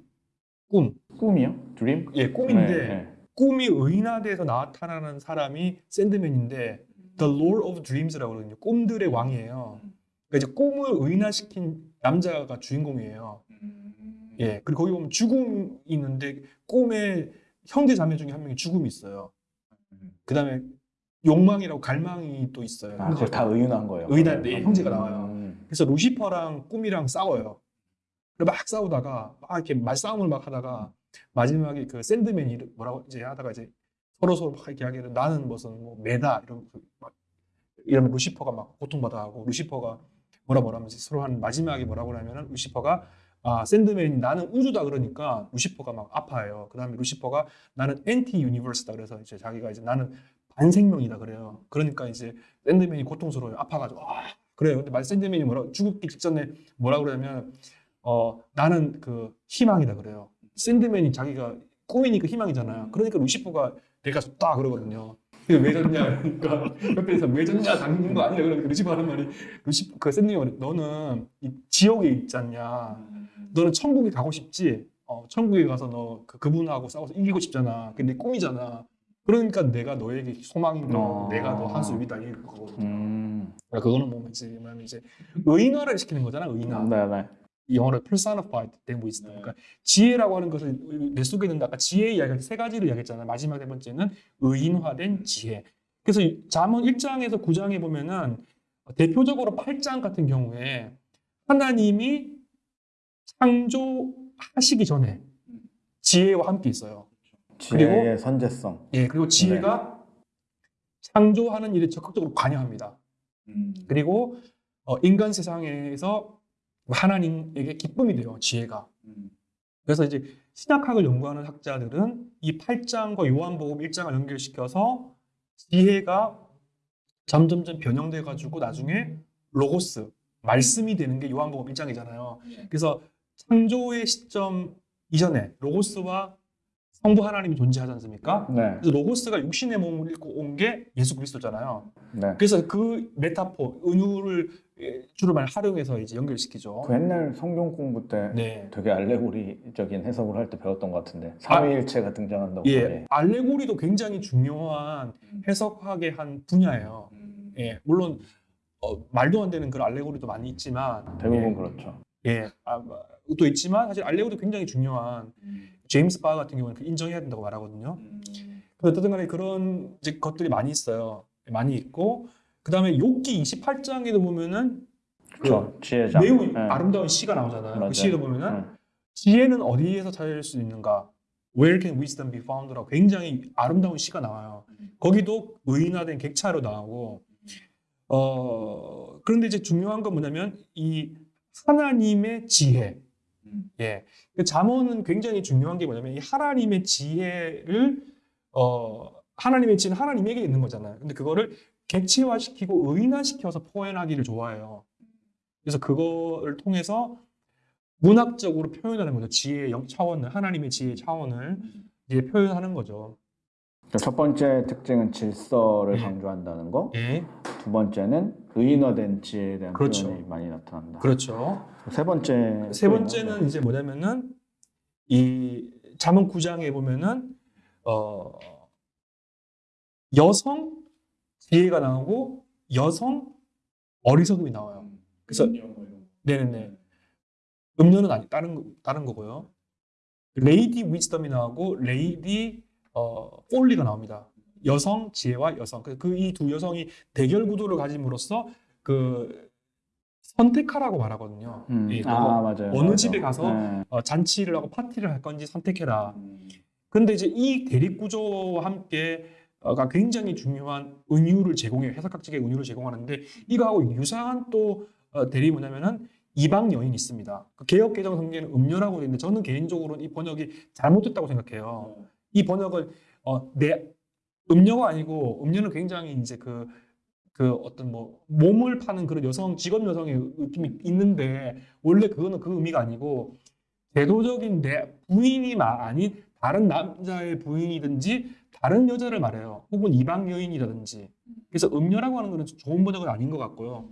B: 꿈.
A: 꿈이요? dream?
B: 예, 꿈인데
A: 네, 네.
B: 꿈이 의인화돼서 나타나는 사람이 샌드맨인데 The Lord of Dreams라고 그러거든요. 꿈들의 왕이에요. 그러니까 이제 꿈을 의인화시킨 남자가 주인공이에요. 예. 그리고 거기 보면 죽음이 있는데 꿈에 형제 자매 중에 한 명이 죽음이 있어요. 그 다음에 욕망이라고 갈망이 또 있어요.
A: 아, 그걸 다 의윤한 거예요.
B: 의인한 네, 형제가 나와요.
A: 음.
B: 그래서 루시퍼랑 꿈이랑 싸워요. 막 싸우다가 막 이렇게 말싸움을 막 하다가 마지막에 그 샌드맨이 뭐라고 이제 하다가 이제 서로 서로 막 이렇게 하기를 나는 무슨 뭐 매다 이런 막 이러면 루시퍼가 막 고통받아 하고 루시퍼가 뭐라 뭐라 하면서 서로 한 마지막에 뭐라고 하냐면은 루시퍼가 아 샌드맨이 나는 우주다 그러니까 루시퍼가 막 아파해요. 그다음에 루시퍼가 나는 anti universe다 그래서 이제 자기가 이제 나는 반생명이다 그래요. 그러니까 이제 샌드맨이 고통스러워요. 아파가지고 아 그래요. 근데 말 샌드맨이 뭐라 죽기 직전에 뭐라 그러냐면 어 나는 그 희망이다 그래요. 샌드맨이 자기가 꿈이니까 희망이잖아요. 그러니까 루시퍼가 내가 졌다 그러거든요. 왜 졌냐 [laughs] 그러니까 옆에서 왜 졌냐 당긴 거 아니야 그러니까 루시퍼 하는 말이 루시퍼 그 샌드맨이 너는 이 지옥에 있지 않냐 너는 천국에 가고 싶지 어, 천국에 가서 너 그, 그분하고 싸워서 이기고 싶잖아 근데 꿈이잖아 그러니까 내가 너에게 소망이고
A: 어.
B: 내가 너한수 위다 이거거든
A: 음.
B: 그러니까 그거는 뭐 이제 의인화를 시키는 거잖아 의인화
A: 네, 네.
B: 이 영어로 personified 된 wisdom. 그러니까 지혜라고 하는 것을 내 속에 있는 아까 지혜의 이야기 세 가지를 이야기했잖아요. 마지막 세 번째는 의인화된 지혜. 그래서 이 잠언 1장에서 9장에 보면은 대표적으로 8장 같은 경우에 하나님이 창조하시기 전에 지혜와 함께 있어요.
A: 지혜의 선제성.
B: 예, 그리고 지혜가 창조하는 일에 적극적으로 관여합니다. 그리고 어, 인간 세상에서 하나님에게 기쁨이 돼요. 지혜가. 그래서 이제 신약학을 연구하는 학자들은 이 8장과 요한복음 1장을 연결시켜서 지혜가 점점점 변형돼 가지고 나중에 로고스 말씀이 되는 게 요한복음 1장이잖아요. 그래서 창조의 시점 이전에 로고스와 성부 하나님이 존재하지 않습니까?
A: 네.
B: 그래서 로고스가 육신의 몸을 입고 온 게 예수 그리스도잖아요.
A: 네.
B: 그래서 그 메타포 은유를 예, 주로 말 활용해서 이제 연결시키죠.
A: 그 옛날 성경 공부 때
B: 네.
A: 되게 알레고리적인 해석을 할 때 배웠던 것 같은데 삼위일체가 등장한다고.
B: 예,
A: 네.
B: 알레고리도 굉장히 중요한 해석학의 한 분야예요. 예, 물론 어, 말도 안 되는 그런 알레고리도 많이 있지만
A: 대부분 그렇죠.
B: 예, 아, 뭐, 또 있지만 사실 알레고리도 굉장히 중요한 제임스 바 같은 경우는 그 인정해야 된다고 말하거든요. 근데 어쨌든 간에 그런 이제 것들이 많이 있어요. 많이 있고 그 다음에 욥기 28장에도 보면은
A: 그렇죠. 지혜자.
B: 매우
A: 네.
B: 아름다운 시가 나오잖아요.
A: 맞아요.
B: 그 시에도 보면은
A: 네.
B: 지혜는 어디에서 찾을 수 있는가? Where can wisdom be found라고 굉장히 아름다운 시가 나와요. 거기도 의인화된 객차로 나오고 어 그런데 이제 중요한 건 뭐냐면 이 하나님의 지혜. 예. 그 잠언은 굉장히 중요한 게 뭐냐면 이 하나님의 지혜를 어 하나님의 지혜는 하나님에게 있는 거잖아요. 근데 그거를 객체화시키고 의인화시켜서 표현하기를 좋아해요. 그래서 그거를 통해서 문학적으로 표현하는 거죠. 지혜의 영- 차원을 하나님의 지혜의 차원을 이제 표현하는 거죠.
A: 그러니까 첫 번째 특징은 질서를
B: 예.
A: 강조한다는 거.
B: 예,
A: 두 번째는 의인화된 지혜에 대한
B: 그렇죠.
A: 표현이 많이 나타난다.
B: 그렇죠.
A: 세 번째.
B: 세 번째는 이제 뭐냐면은 이 잠언 9장에 보면은 어 여성 지혜가 나오고 여성 어리석음이 나와요. 그래서 네네네. 음녀는 아니 다른 거- 다른 거고요. Lady Wisdom이 나오고 Lady 어 Folly가 나옵니다. 여성 지혜와 여성. 그 이 두 여성이 대결 구도를 가짐으로써 그 선택하라고 말하거든요.
A: 음.
B: 예,
A: 아 맞아요.
B: 어느
A: 맞아요.
B: 집에 가서
A: 네.
B: 어, 잔치를 하고 파티를 할 건지 선택해라. 근데 이제 이 대립 구조와 함께 가 굉장히 중요한 은유를 제공해 요 해석학적의 은유를 제공하는데 이거하고 유사한 또 어, 대립이 뭐냐면은 이방 여인이 있습니다. 그 개혁 개정 성경에는 음녀라고 되어 있는데 저는 개인적으로는 이 번역이 잘못됐다고 생각해요. 이 번역을 어, 내 음녀가 아니고 음녀는 굉장히 이제 그, 그 어떤 뭐 몸을 파는 그런 여성 직업 여성의 느낌이 있는데 원래 그거는 그 의미가 아니고 제도적인 내 부인이 마- 아닌 다른 남자의 부인이든지 다른 여자를 말해요. 혹은 이방 여인이라든지. 그래서 음녀라고 하는 것은 좋은 번역은 아닌 것 같고요.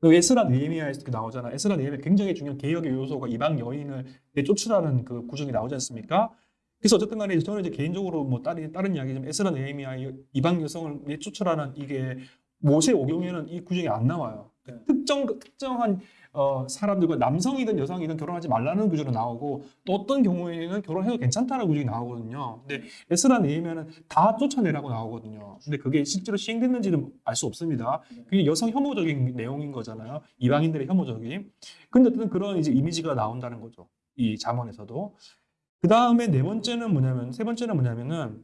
B: 그 에스라 느헤미야에서 이렇게 나오잖아. 에스라 느헤미야 굉장히 중요한 개혁의 요소가 이방 여인을 내쫓으라는 그 구정이 나오지 않습니까? 그래서 어쨌든 간에 저는 이제 개인적으로 뭐 다른 다른 이야기지만 에스라 느헤미야 이방 여성을 내쫓으라는 이게 모세 오경에는 이 구정이 안 나와요. 그 특정 특정한 어, 사람들과 남성이든 여성이든 결혼하지 말라는 구조로 나오고 또 어떤 경우에는 결혼해도 괜찮다는 구조가 나오거든요. 근데 에스라 느헤미야는 다 쫓아내라고 나오거든요. 근데 그게 실제로 시행됐는지는 알 수 없습니다. 그게 여성 혐오적인 내용인 거잖아요. 이방인들의 혐오적인. 근데 어쨌든 그런 이제 이미지가 나온다는 거죠. 이 잠언에서도. 그 다음에 네 번째는 뭐냐면 세 번째는 뭐냐면은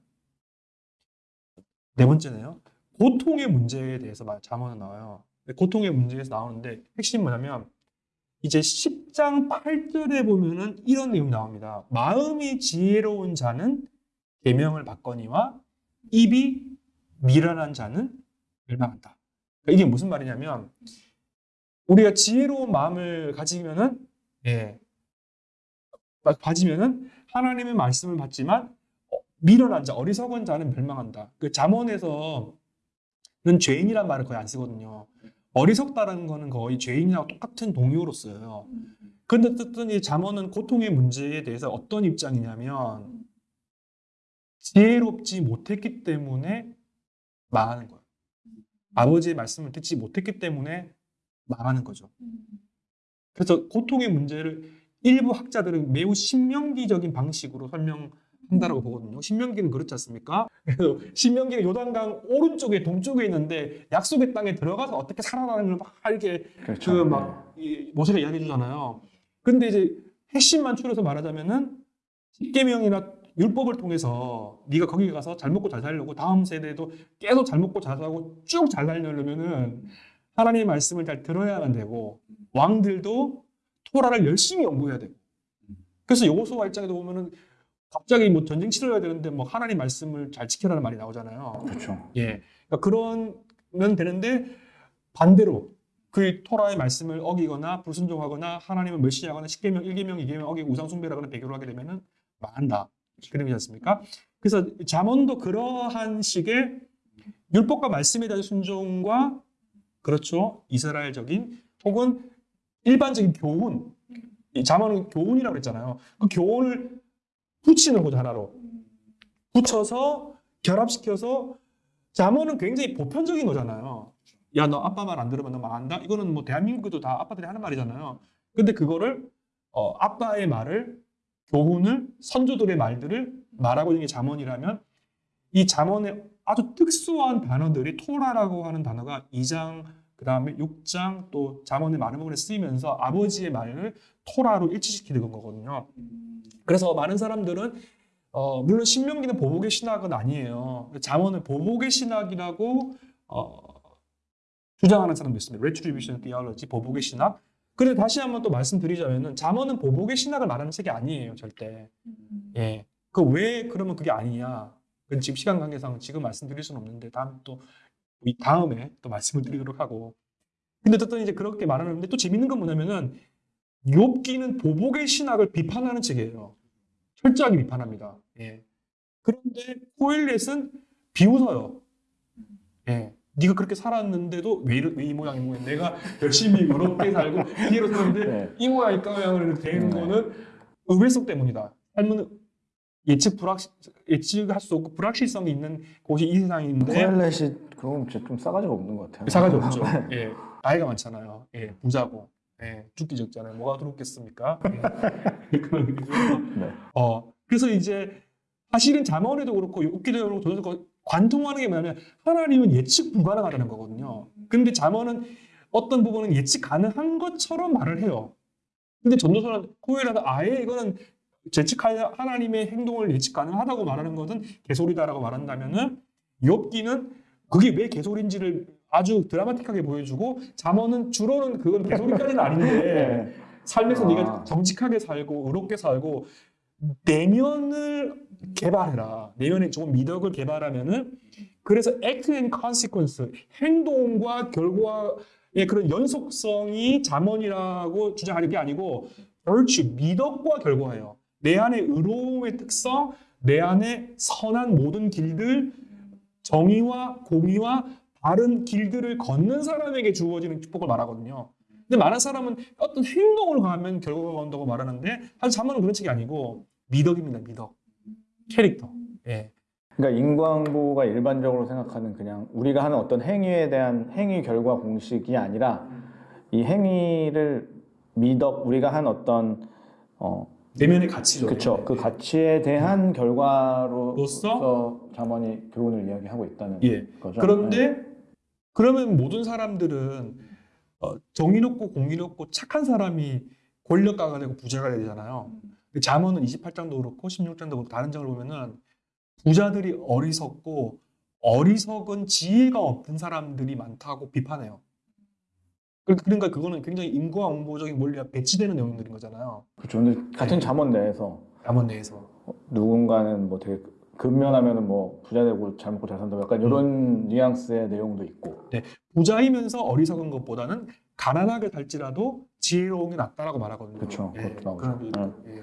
B: 네 번째네요. 고통의 문제에 대해서 말 잠언은 나와요. 근데 고통의 문제에서 나오는데 핵심 뭐냐면 이제 10장 8절에 보면은 이런 내용이 나옵니다. 마음이 지혜로운 자는 계명을 받거니와 입이 미련한 자는 멸망한다. 그러니까 이게 무슨 말이냐면 우리가 지혜로운 마음을 가지면은 예 가지면은 하나님의 말씀을 받지만 어, 미련한 자, 어리석은 자는 멸망한다. 그 잠언에서는 죄인이란 말을 거의 안 쓰거든요. 어리석다라는 거는 거의 죄인이랑 똑같은 동의어로 써요. 근데 어쨌든 이 잠언은 고통의 문제에 대해서 어떤 입장이냐면 지혜롭지 못했기 때문에 망하는 거예요. 아버지의 말씀을 듣지 못했기 때문에 망하는 거죠. 그래서 고통의 문제를 일부 학자들은 매우 신명기적인 방식으로 설명한다라고 보거든요. 신명기는 그렇지 않습니까? 그래서 신명기는 요단강 오른쪽에 동쪽에 있는데 약속의 땅에 들어가서 어떻게 살아나는 걸막 이렇게
A: 그렇죠.
B: 그막 모세가 이야기해 주잖아요. 근데 이제 핵심만 추려서 말하자면은 십계명이나 율법을 통해서 네가 거기 가서 잘 먹고 잘 살려고 다음 세대도 계속 잘 먹고 잘 살고 쭉 잘 살려면은 하나님의 말씀을 잘 들어야만 되고 왕들도 토라를 열심히 연구해야 되고 그래서 여호수아 일장에도 보면은 갑자기 뭐 전쟁 치러야 되는데 뭐 하나님 말씀을 잘 지켜라는 말이 나오잖아요.
A: 그렇죠.
B: 예. 그러니까 그러면 되는데 반대로 그 토라의 말씀을 어기거나 불순종하거나 하나님을 멸시하거나 십계명, 일계명, 이계명 어기고 우상 숭배를 하거나 배교를 하게 되면은 망한다. 그런 거지 않습니까? 그래서 잠언도 그러한 식의 율법과 말씀에 대한 순종과 그렇죠 이스라엘적인 혹은 일반적인 교훈 이 잠언은 교훈이라고 그랬잖아요. 그 교훈을 붙이는 거죠 하나로 붙여서 결합시켜서 잠언은 굉장히 보편적인 거잖아요. 야 너 아빠 말 안 들으면 너 망한다. 이거는 뭐 대한민국에도 다 아빠들이 하는 말이잖아요. 근데 그거를 어, 아빠의 말을 교훈을 선조들의 말들을 말하고 있는 게 잠언이라면 이 잠언의 아주 특수한 단어들이 토라라고 하는 단어가 2장 그 다음에 6장 또 잠언의 많은 부분에 쓰이면서 아버지의 말을 토라로 일치시키는 거거든요. 그래서 많은 사람들은 어, 물론 신명기는 보복의 신학은 아니에요. 잠언은 보복의 신학이라고 어, 주장하는 사람도 있습니다. Retribution Theology, 보복의 신학. 그런데 다시 한번 또 말씀드리자면은 잠언은 보복의 신학을 말하는 책이 아니에요, 절대. 예. 그 왜 그러면 그게 아니냐? 그건 지금 시간 관계상 지금 말씀드릴 수는 없는데 다음 또 이 다음에 또 말씀을 드리도록 하고. 근데 어쨌든 이제 그렇게 말하는데 또 재밌는 건 뭐냐면은 욥기는 보복의 신학을 비판하는 책이에요. 철저하게 비판합니다. 예. 그런데 코엘렛은 비웃어요. 예. 네가 그렇게 살았는데도 왜, 왜 이 모양이 뭐야? 내가 열심히 의롭게 살고 [laughs] 피해로 사는데
A: 네.
B: 이 모양이 까모양으로 된
A: 네.
B: 거는 의외성 때문이다. 삶은 예측 불확 예측할 수 없고 불확실성이 있는 곳이 이 세상인데
A: 코엘렛이 그건 좀 싸가지가 없는 것 같아요.
B: 사가지 없죠. [laughs] 예, 나이가 많잖아요. 예, 부자고 예, 죽기 적잖아요. 뭐가 들었겠습니까? 예. [laughs] 그런 의미죠.
A: 네.
B: 어, 그래서 이제 사실은 잠언에도 그렇고 욥기도 그렇고 저도 그렇고 관통하는 게 뭐냐면 하나님은 예측 불가능하다는 거거든요. 근데 잠언은 어떤 부분은 예측 가능한 것처럼 말을 해요. 근데 전도서는 코엘라는 아예 이거는 예측할 하나님의 행동을 예측 가능하다고 말하는 것은 개소리다라고 말한다면은 욥기는 그게 왜 개소리인지를 아주 드라마틱하게 보여주고 잠언은 주로는 그건 개소리까지는 아닌데 [laughs]
A: 네.
B: 삶에서
A: 아.
B: 네가 정직하게 살고 의롭게 살고 내면을 개발해라. 내면에 좋은 미덕을 개발하면은 그래서 act and consequence 행동과 결과의 그런 연속성이 잠언이라고 주장하는 게 아니고 virtue 미덕과 결과예요. 내 안에 의로움의 특성, 내 안에 선한 모든 길들, 정의와 공의와 바른 길들을 걷는 사람에게 주어지는 축복을 말하거든요. 근데 많은 사람은 어떤 행동을 하면 결과가 온다고 말하는데 사실 잠언은 그런 책이 아니고 미덕입니다. 미덕. 캐릭터. 예.
A: 그러니까 인과응보가 일반적으로 생각하는 그냥 우리가 하는 어떤 행위에 대한 행위 결과 공식이 아니라 이 행위를 미덕 우리가 한 어떤 어
B: 내면의 가치죠.
A: 그쵸 그 가치에 대한 결과로서
B: 로서
A: 잠언이 교훈을 이야기하고 있다는
B: 예.
A: 거죠.
B: 그런데 그러면 모든 사람들은 어, 정의롭고 공의롭고 착한 사람이 권력가가 되고 부자가 되잖아요. 근데 잠언은 28장도 그렇고 16장도 그렇고 다른 장을 보면은 부자들이 어리석고 어리석은 지혜가 없는 사람들이 많다고 비판해요. 그- 그러니까 그거는 굉장히 인과 응보적인 원리가 배치되는 내용들인 거잖아요.
A: 그렇죠. 근데 같은 잠언 내에서
B: 잠언 내에서.
A: 누군가는 뭐 되게 근면하면은 뭐 부자 되고 잘 먹고 잘 산다 약간 이런 뉘앙스의 내용도 있고
B: 부자이면서 어리석은 것보다는 가난하게 살지라도 지혜로운 게 낫다라고 말하거든요.
A: 그쵸,
B: 예,
A: 그것도 나오죠.
B: 그런
A: 네.
B: 예.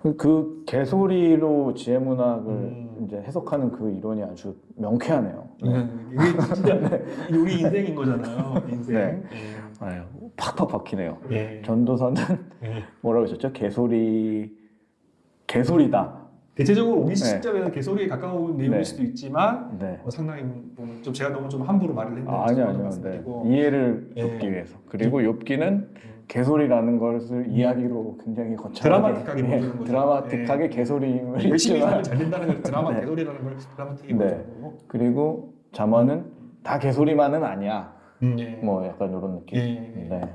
A: 그, 그 개소리로 지혜 문학을
B: 음.
A: 이제 해석하는 그 이론이 아주 명쾌하네요. 네.
B: 음, 이게 진짜 [laughs] 이게 우리 인생인 거잖아요. 인생.
A: 네.
B: 예.
A: 아유, 팍팍 박히네요.
B: 예.
A: 전도사는
B: 예. [laughs]
A: 뭐라고 했었죠? 개소리 개소리다.
B: 대체적으로 우리
A: 네.
B: 시점에는 개소리에 가까운 내용일
A: 네.
B: 수도 있지만
A: 네.
B: 어, 상당히 좀, 좀 제가 너무 좀 함부로 말을 했는데
A: 아, 아니요, 아니요. 네. 이해를
B: 예.
A: 돕기 위해서. 그리고 욥기는 개소리라는 것을 이야기로 굉장히 거창하게
B: 드라마틱하게
A: 예,
B: 보여주는 거죠.
A: 드라마틱하게 개소리임을
B: 열심히 살면 잘 된다는 걸 드라마 [laughs]
A: 네.
B: 개소리라는 걸 드라마틱하게
A: 네.
B: 보여주고
A: 그리고 잠언은 다 개소리만은 아니야.
B: 음, 예.
A: 뭐 약간 이런 느낌.
B: 예, 예.
A: 네.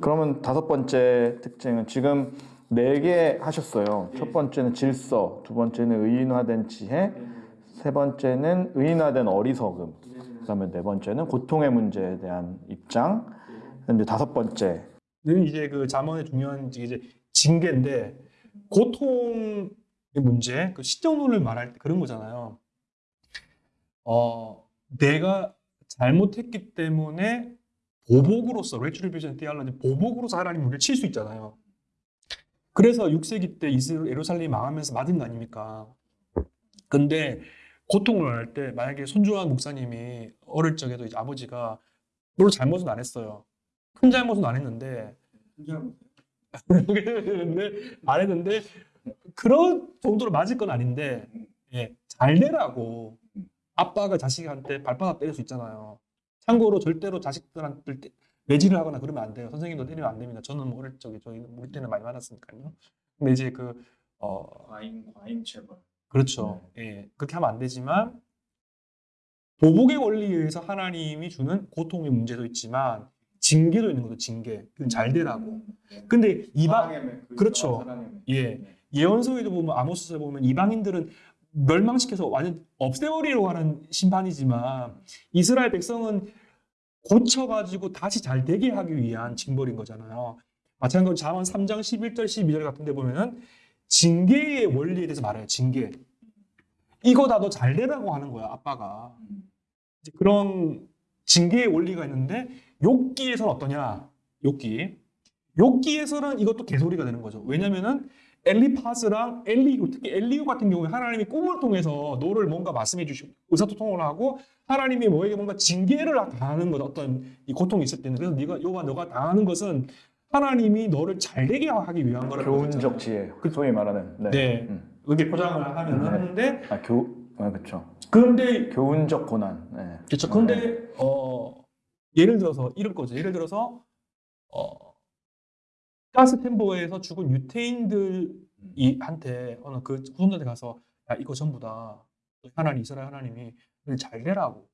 A: 그러면 다섯 번째 특징은 지금 네 개 하셨어요. 첫 번째는 질서, 두 번째는 의인화된 지혜, 세 번째는 의인화된 어리석음, 그다음에 네 번째는 고통의 문제에 대한 입장, 이제 다섯 번째
B: 는 이제 그 잠언의 중요한 이제 징계인데 고통을 이 문제, 그 시정론을 말할 때 그런 거잖아요. 어, 내가 잘못했기 때문에 보복으로서 retribution theology 보복으로서 하나님 우리를 칠 수 있잖아요. 그래서 6세기 때 이스라엘 예루살렘이 망하면서 맞은 거 아닙니까? 근데 고통을 할때 만약에 손주환 목사님이 어릴 적에도 이제 아버지가 물론 잘못은 안 했어요. 큰 잘못은 안 했는데 [laughs] 안 했는데 그런 정도로 맞을 건 아닌데 예, 잘 되라고 아빠가 자식한테 발바닥 때릴 수 있잖아요. 참고로 절대로 자식들한테 때- 매질을 하거나 그러면 안 돼요. 선생님도 때리면 안 됩니다. 저는 뭐 어릴 적에 저희 우리 때는 많이 맞았으니까요. 근데 이제 그 어,
A: 과잉 과잉 체벌.
B: 그렇죠. 예, 그렇게 하면 안 되지만 보복의 원리에 의해서 하나님이 주는 고통의 문제도 있지만 징계도 있는 거죠. 징계. 그건 잘 되라고. 근데 이방 그렇죠. 예. 예언서에도 보면 아모스에 보면 이방인들은 멸망시켜서 완전 없애버리려고 하는 심판이지만 이스라엘 백성은 고쳐가지고 다시 잘 되게 하기 위한 징벌인 거잖아요. 마찬가지로 잠언 3장 11절 12절 같은 데 보면은 징계의 원리에 대해서 말해요. 징계. 이거 다 너 잘 되라고 하는 거야, 아빠가. 이제 그런 징계의 원리가 있는데 욕기에서는 어떠냐? 욕기. 욕기에서는 이것도 개소리가 되는 거죠. 왜냐면은 엘리파스랑 엘리우, 특히 엘리우 같은 경우에 하나님이 꿈을 통해서 너를 뭔가 말씀해 주시고 의사소통을 하고 하나님이 너에게 뭔가 징계를 하는 것 어떤 이 고통이 있을 때는 그래서 네가 요가 너가 당하는 것은 하나님이 너를 잘되게 하기 위한 거라고
A: 교훈적 지혜. 그 소위 말하는. 네.
B: 네.
A: 음.
B: 그렇게 포장을 하면
A: 네.
B: 하는데
A: 아, 교, 아, 그렇죠.
B: 그런데
A: 교훈적 고난. 네.
B: 그렇죠. 근데 어 예를 들어서 이럴 거죠. 예를 들어서 어 gas chamber에서 죽은 유태인들이 한테 어느 그 후손들한테 가서 야 이거 전부 다 하나님 이스라엘 하나님이 잘 되라고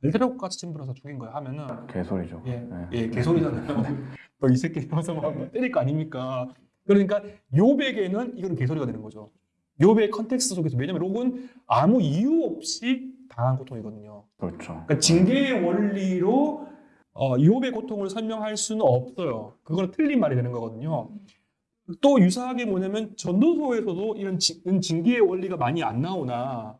B: 잘 되라고 gas chamber에서 죽인 거야 하면은
A: 개소리죠.
B: 예,
A: 네.
B: 예 개소리잖아요. [laughs] 너이 새끼 와서 막 때릴 거 아닙니까? 그러니까 욥에게는 이건 개소리가 되는 거죠. 욥의 context 속에서 왜냐면 욥은 아무 이유 없이 당한 고통이거든요.
A: 그렇죠.
B: 그러니까 징계의 원리로 어, 유업의 고통을 설명할 수는 없어요. 그거는 틀린 말이 되는 거거든요. 또 유사하게 뭐냐면 전도서에서도 이런, 징, 이런 징계의 원리가 많이 안 나오나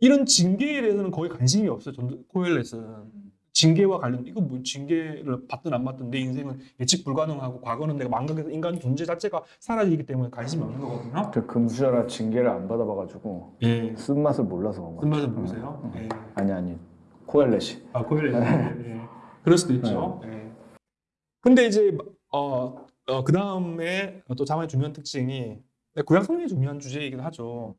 B: 이런 징계에 대해서는 거의 관심이 없어요. 전도, 코엘렛은. 징계와 관련 이거 뭐 징계를 받든 안 받든 내 인생은 예측 불가능하고 과거는 내가 망각해서 인간 존재 자체가 사라지기 때문에 관심이 없는 거거든요.
A: 그 금수저라 징계를 안 받아봐가지고
B: 예.
A: 쓴 맛을 몰라서 그런 거.
B: 쓴맛을 모르세요? 예.
A: 아니 아니 코엘렛이.
B: 아, 코일렛. 예. 그럴 수도 있죠. 예. 근데 이제 어, 그 다음에 또 자만의 중요한 특징이 구약 성경의 중요한 주제이긴 하죠.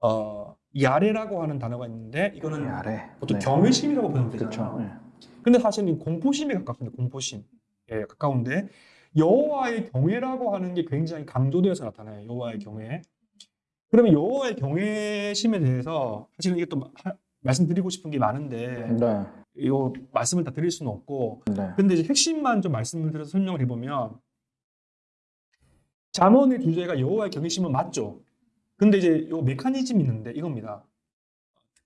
B: 어, 야레라고 하는 단어가 있는데 이거는
A: 아래.
B: 보통
A: 네.
B: 경외심이라고 보면. 되잖아요.
A: 네.
B: 근데 사실 은 공포심에 가깝습니다. 공포심. 예, 가까운데 여호와의 경외라고 하는 게 굉장히 강조되어서 나타나요. 여호와의 경외. 그러면 여호와의 경외심에 대해서 사실은 이게 또 하- 말씀드리고 싶은 게 많은데
A: 네.
B: 이거 말씀을 다 드릴 수는 없고
A: 네.
B: 근데 이제 핵심만 좀 말씀을 드려서 설명을 해보면 잠언의 주제가 여호와의 경외심은 맞죠. 근데 이제 요 메커니즘이 있는데 이겁니다.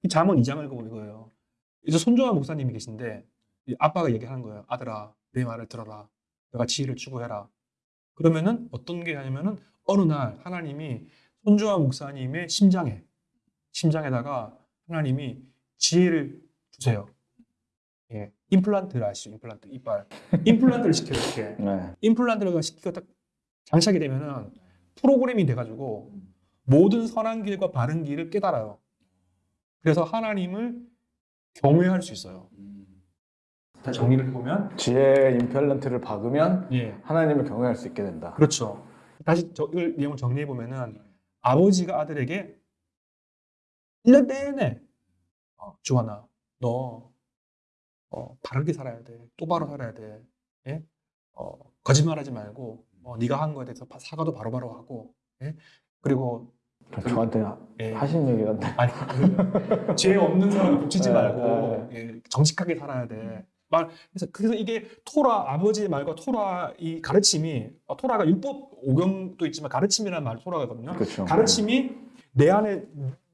B: 이 잠언 2장을 보고 이거예요. 이제 손조아 목사님이 계신데 이 아빠가 얘기하는 거예요. 아들아 내 말을 들어라. 내가 지혜를 추구해라. 그러면은 어떤 게 하냐면은 어느 날 하나님이 손조아 목사님의 심장에 심장에다가 하나님이 지혜를 주세요. 예, 임플란트를 아시죠? 임플란트 이빨 임플란트를 시켜요 이렇게 [laughs]
A: 네.
B: 임플란트를 시키고 딱 장착이 되면은 프로그램이 돼가지고 모든 선한 길과 바른 길을 깨달아요. 그래서 하나님을 경외할 수 있어요. 다시 정리를 해보면
A: 지혜의 임펠런트를 박으면
B: 예
A: 하나님을 경외할 수 있게 된다.
B: 그렇죠. 다시 저, 이 내용을 정리해 보면은 아버지가 아들에게 1년 내내 어, 주하나 너 어, 바르게 살아야 돼. 똑바로 살아야 돼. 예? 어, 거짓말하지 말고 어, 네가 한 거에 대해서 바- 사과도 바로 바로 하고 예? 그리고
A: 저- 저한테
B: 예.
A: 하신 얘기 같네.
B: 아니 그, 죄 없는 사람을 붙이지
A: 네,
B: 말고 예, 정직하게 살아야 돼. 말 그래서 그래서 이게 토라 아버지의 말과 토라 이 가르침이 어, 토라가 율법 오경도 있지만 가르침이라는 말 토라거든요.
A: 그렇죠.
B: 가르침이 내 안에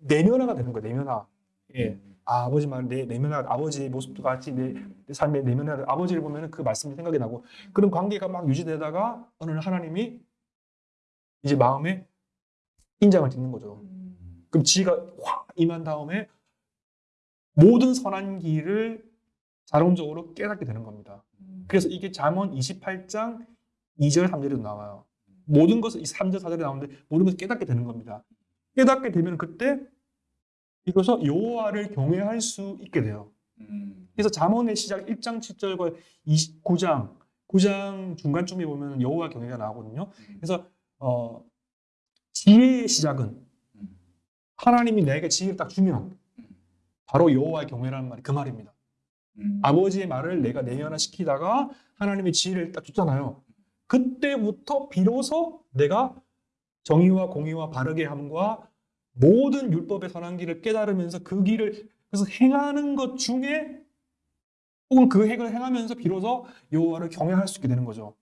B: 내면화가 되는 거예요. 내면화. 예. 아, 아버지 말, 내 내면화, 아버지의 모습도 같이 내, 내 삶의 내면화, 아버지를 보면은 그 말씀이 생각이 나고 그런 관계가 막 유지되다가 어느 날 하나님이 이제 마음에 인장을 찍는 거죠. 그럼 지혜가 확 임한 다음에 모든 선한 길을 자동적으로 깨닫게 되는 겁니다. 그래서 이게 잠언 28장 2절 3절에도 나와요. 모든 것을 이 3절 4절에 나오는데 모든 것을 깨닫게 되는 겁니다. 깨닫게 되면 그때 이것서 여호와를 경외할 수 있게 돼요. 그래서 잠언의 시작 1장 7절과 29장 9장 중간쯤에 보면 여호와 경외가 나오거든요. 그래서 어, 지혜의 시작은 하나님이 내게 지혜를 딱 주면 바로 여호와의 경외라는 말이 그 말입니다. 아버지의 말을 내가 내연화시키다가 하나님의 지혜를 딱 줬잖아요. 그때부터 비로소 내가 정의와 공의와 바르게 함과 모든 율법의 선한 길을 깨달으면서 그 길을 그래서 행하는 것 중에 혹은 그 행을 행하면서 비로소 여호와를 경외할 수 있게 되는 거죠.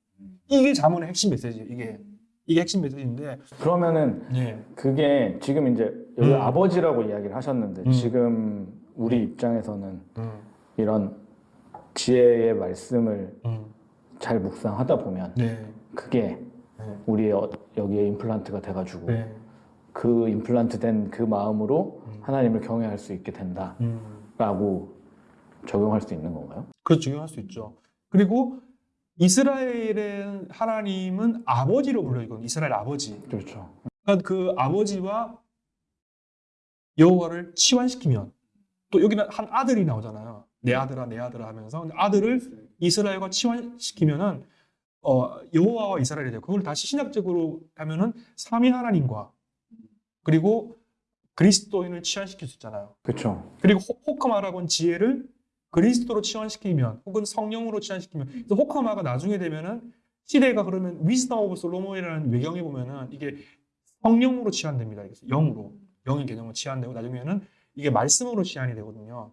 B: 이게 자문의 핵심 메시지예요. 이게 이게 핵심 메시지인데
A: 그러면은
B: 예.
A: 그게 지금 이제 여기
B: 음.
A: 아버지라고 이야기를 하셨는데
B: 음.
A: 지금 우리 입장에서는
B: 음,
A: 이런 지혜의 말씀을
B: 음,
A: 잘 묵상하다 보면
B: 네.
A: 그게
B: 네.
A: 우리의 어- 여기에 임플란트가 돼가지고
B: 네.
A: 그 임플란트 된 그 마음으로
B: 음.
A: 하나님을 경외할 수 있게 된다라고
B: 음.
A: 적용할 수 있는 건가요?
B: 그렇죠. 중요할 수 있죠. 그리고 이스라엘의 하나님은 아버지로 불려지거든요. 이스라엘 아버지.
A: 그렇죠.
B: 그러니까 그 아버지와 여호와를 치환시키면 또 여기는 한 아들이 나오잖아요. 내 아들아 내 아들아 하면서 아들을 이스라엘과 치환시키면은 어, 여호와와 이스라엘이 돼요. 그걸 다시 신학적으로 하면은 삼위 하나님과 그리고 그리스도인을 치환시킬 수 있잖아요.
A: 그렇죠.
B: 그리고 호- 호카마라고는 지혜를 그리스도로 치환시키면 혹은 성령으로 치환시키면 그래서 호크마가 나중에 되면은 시대가 그러면 Wisdom of Solomon이라는 외경에 보면은 이게 성령으로 치환됩니다. 그래서 영으로 영의 개념으로 치환되고 나중에는 이게 말씀으로 치환이 되거든요.